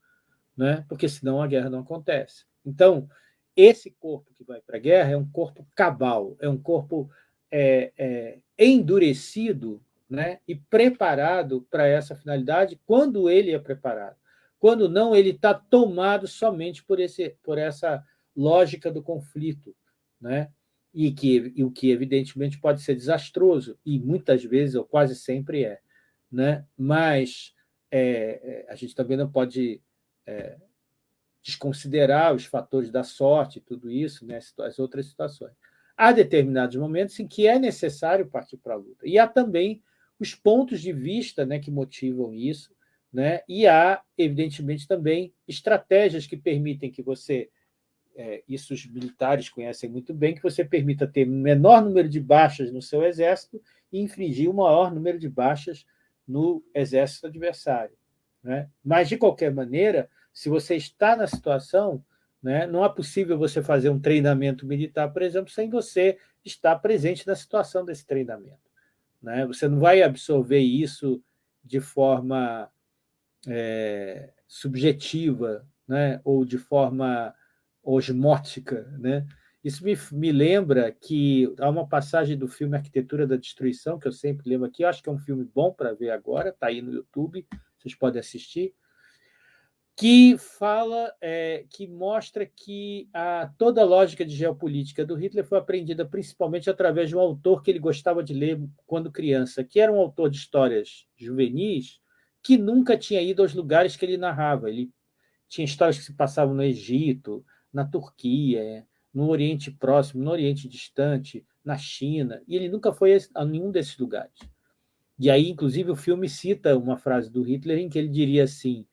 né? porque senão a guerra não acontece. Então, esse corpo que vai para a guerra é um corpo cabal, é um corpo é, é, endurecido né? e preparado para essa finalidade quando ele é preparado. Quando não, ele está tomado somente por, esse, por essa lógica do conflito, né? e, que, e o que, evidentemente, pode ser desastroso, e muitas vezes, ou quase sempre é. Né? Mas é, é a gente também não pode é, desconsiderar os fatores da sorte, tudo isso, né? as outras situações. Há determinados momentos em que é necessário partir para a luta. E há também os pontos de vista né, que motivam isso, né? E há, evidentemente, também estratégias que permitem que você, é, isso os militares conhecem muito bem, que você permita ter menor número de baixas no seu exército e infligir o maior número de baixas no exército adversário. Né? Mas, de qualquer maneira, se você está na situação, né, não é possível você fazer um treinamento militar, por exemplo, sem você estar presente na situação desse treinamento. Né? Você não vai absorver isso de forma é, subjetiva né? ou de forma osmótica. Né? Isso me, me lembra que há uma passagem do filme Arquitetura da Destruição, que eu sempre lembro aqui, eu acho que é um filme bom para ver agora, está aí no YouTube, vocês podem assistir, que fala, é, que mostra que a, toda a lógica de geopolítica do Hitler foi aprendida principalmente através de um autor que ele gostava de ler quando criança, que era um autor de histórias juvenis, que nunca tinha ido aos lugares que ele narrava. Ele tinha histórias que se passavam no Egito, na Turquia, no Oriente Próximo, no Oriente Distante, na China, e ele nunca foi a nenhum desses lugares. E aí, inclusive, o filme cita uma frase do Hitler em que ele diria assim,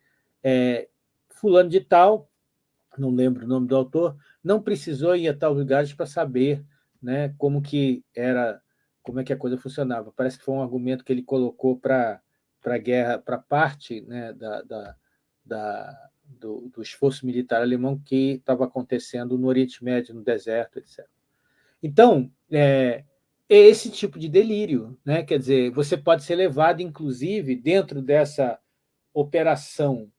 é, fulano de tal, não lembro o nome do autor, não precisou ir a tal lugares para saber né, como que era, como é que a coisa funcionava. Parece que foi um argumento que ele colocou para para a guerra, para parte né, da, da, da do, do, esforço militar alemão que estava acontecendo no Oriente Médio, no deserto, etc. Então, é, é esse tipo de delírio, né? quer dizer, você pode ser levado, inclusive, dentro dessa operação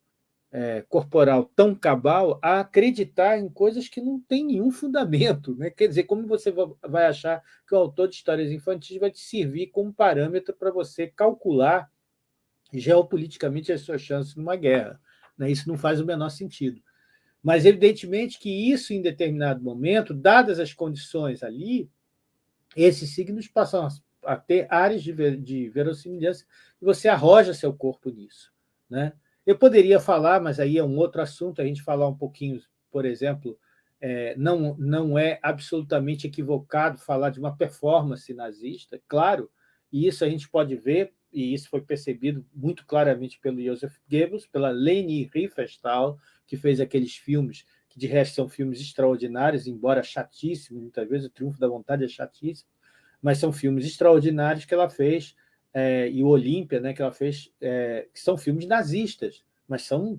é, corporal tão cabal, a acreditar em coisas que não têm nenhum fundamento. Né? Quer dizer, como você vai achar que o autor de histórias infantis vai te servir como parâmetro para você calcular geopoliticamente as suas chances numa guerra. Né? Isso não faz o menor sentido. Mas, evidentemente, que isso, em determinado momento, dadas as condições ali, esses signos passam a ter áreas de, ver, de verossimilhança e você arroja seu corpo nisso. Né? Eu poderia falar, mas aí é um outro assunto, a gente falar um pouquinho, por exemplo, é, não, não é absolutamente equivocado falar de uma performance nazista, claro, e isso a gente pode ver e isso foi percebido muito claramente pelo Joseph Goebbels, pela Leni Riefenstahl, que fez aqueles filmes, que de resto são filmes extraordinários, embora chatíssimos, muitas vezes o Triunfo da Vontade é chatíssimo, mas são filmes extraordinários que ela fez, é, e o Olímpia, né, que ela fez, é, que são filmes nazistas, mas são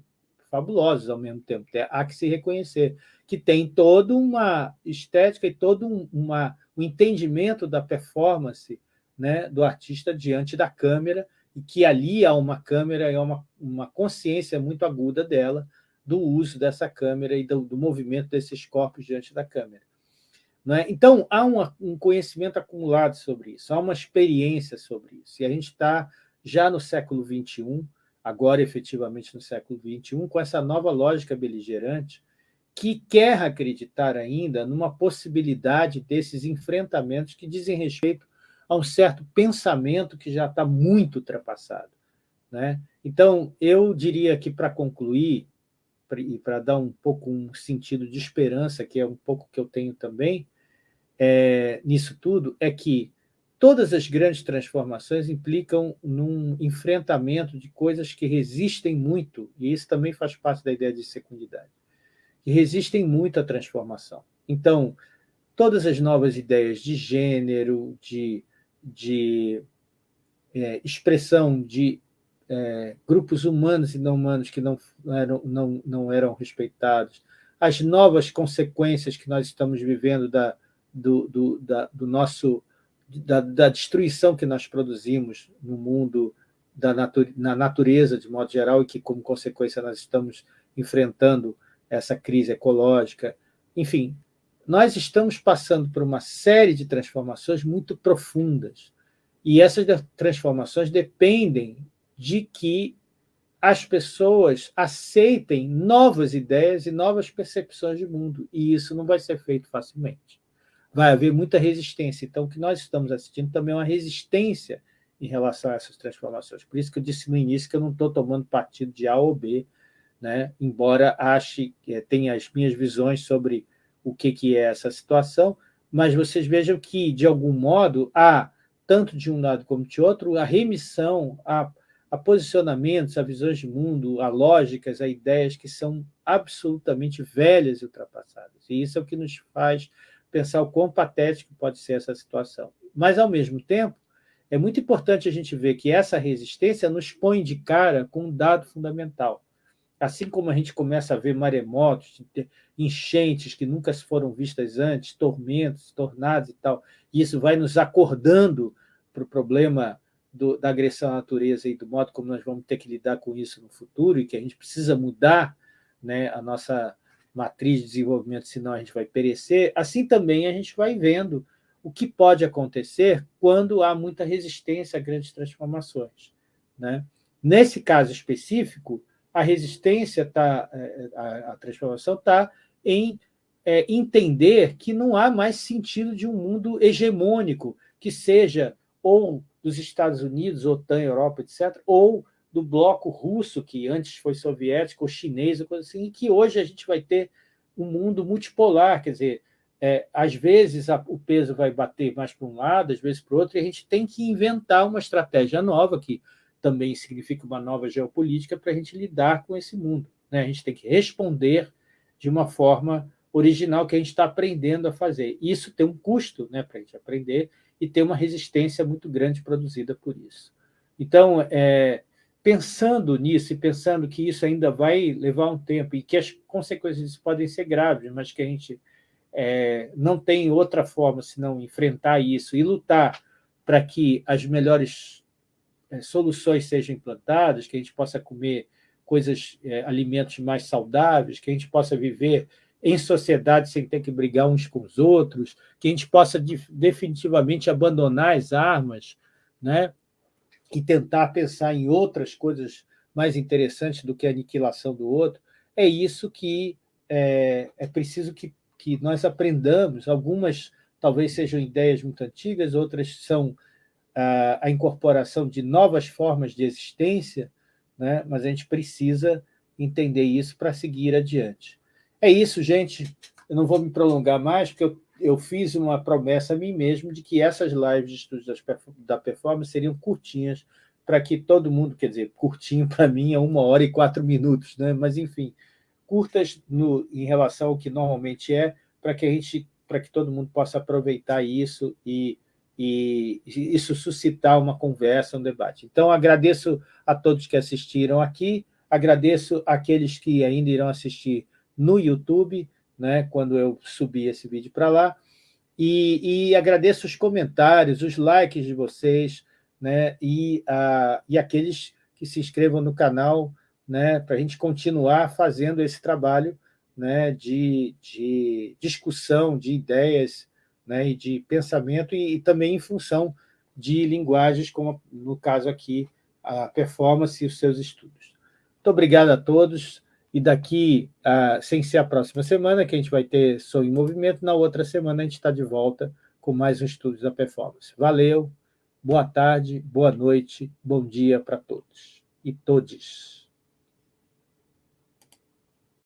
fabulosos ao mesmo tempo, há que se reconhecer, que tem toda uma estética e todo um, uma, um entendimento da performance né, do artista diante da câmera, e que ali há uma câmera, é uma, uma consciência muito aguda dela, do uso dessa câmera e do, do movimento desses corpos diante da câmera. É? Então, há um conhecimento acumulado sobre isso, há uma experiência sobre isso, e a gente está já no século XXI, agora efetivamente no século XXI, com essa nova lógica beligerante, que quer acreditar ainda numa possibilidade desses enfrentamentos que dizem respeito a um certo pensamento que já está muito ultrapassado. Né? Então, eu diria que, para concluir, e para dar um pouco um sentido de esperança, que é um pouco que eu tenho também, é, nisso tudo, é que todas as grandes transformações implicam num enfrentamento de coisas que resistem muito, e isso também faz parte da ideia de secundidade, que resistem muito à transformação. Então, todas as novas ideias de gênero, de de é, expressão de é, grupos humanos e não humanos que não eram, não, não eram respeitados, as novas consequências que nós estamos vivendo da, do, do, da, do nosso, da, da, destruição que nós produzimos no mundo, da nature, na natureza de modo geral, e que, como consequência, nós estamos enfrentando essa crise ecológica. Enfim, nós estamos passando por uma série de transformações muito profundas. E essas transformações dependem de que as pessoas aceitem novas ideias e novas percepções de mundo. E isso não vai ser feito facilmente. Vai haver muita resistência. Então, o que nós estamos assistindo também é uma resistência em relação a essas transformações. Por isso que eu disse no início que eu não estou tomando partido de A ou B, né? embora ache, eh, tenha as minhas visões sobre o que, que é essa situação, mas vocês vejam que, de algum modo, há, tanto de um lado como de outro, a remissão a, a posicionamentos, a visões de mundo, a lógicas, a ideias que são absolutamente velhas e ultrapassadas. E isso é o que nos faz pensar o quão patético pode ser essa situação. Mas, ao mesmo tempo, é muito importante a gente ver que essa resistência nos põe de cara com um dado fundamental assim como a gente começa a ver maremotos, enchentes que nunca foram vistas antes, tormentos, tornados e tal, e isso vai nos acordando para o problema do, da agressão à natureza e do modo como nós vamos ter que lidar com isso no futuro, e que a gente precisa mudar né, a nossa matriz de desenvolvimento, senão a gente vai perecer, assim também a gente vai vendo o que pode acontecer quando há muita resistência a grandes transformações. Né? Nesse caso específico, a resistência, tá, é, a, a transformação está em é, entender que não há mais sentido de um mundo hegemônico, que seja ou dos Estados Unidos, OTAN, Europa, etc., ou do bloco russo, que antes foi soviético, ou chinês, ou coisa assim, e que hoje a gente vai ter um mundo multipolar, quer dizer, é, às vezes a, o peso vai bater mais para um lado, às vezes para o outro, e a gente tem que inventar uma estratégia nova, que também significa uma nova geopolítica para a gente lidar com esse mundo. Né? A gente tem que responder de uma forma original que a gente está aprendendo a fazer. Isso tem um custo né, para a gente aprender e tem uma resistência muito grande produzida por isso. Então, é, pensando nisso e pensando que isso ainda vai levar um tempo e que as consequências podem ser graves, mas que a gente é, não tem outra forma senão enfrentar isso e lutar para que as melhores soluções sejam implantadas, que a gente possa comer coisas, é, alimentos mais saudáveis, que a gente possa viver em sociedade sem ter que brigar uns com os outros, que a gente possa definitivamente abandonar as armas né? e tentar pensar em outras coisas mais interessantes do que a aniquilação do outro, é isso que é, é preciso que, que nós aprendamos. Algumas talvez sejam ideias muito antigas, outras são a, incorporação de novas formas de existência, né? mas a gente precisa entender isso para seguir adiante. É isso, gente. Eu não vou me prolongar mais, porque eu, eu fiz uma promessa a mim mesmo de que essas lives de estudos da performance seriam curtinhas, para que todo mundo, quer dizer, curtinho para mim é uma hora e quatro minutos, né? mas, enfim, curtas no, em relação ao que normalmente é, para que a gente, para que todo mundo possa aproveitar isso e e isso suscitar uma conversa, um debate. Então, agradeço a todos que assistiram aqui, Agradeço aqueles que ainda irão assistir no YouTube, né, quando eu subir esse vídeo para lá, e, e, agradeço os comentários, os likes de vocês, né, e, a, e aqueles que se inscrevam no canal, né, para a gente continuar fazendo esse trabalho né, de, de discussão, de ideias né, e de pensamento, e, e também em função de linguagens, como no caso aqui, a performance e os seus estudos. Muito obrigado a todos, e daqui, uh, sem ser a próxima semana, que a gente vai ter Som em Movimento, na outra semana a gente está de volta com mais um estudo da performance. Valeu, boa tarde, boa noite, bom dia para todos e todes.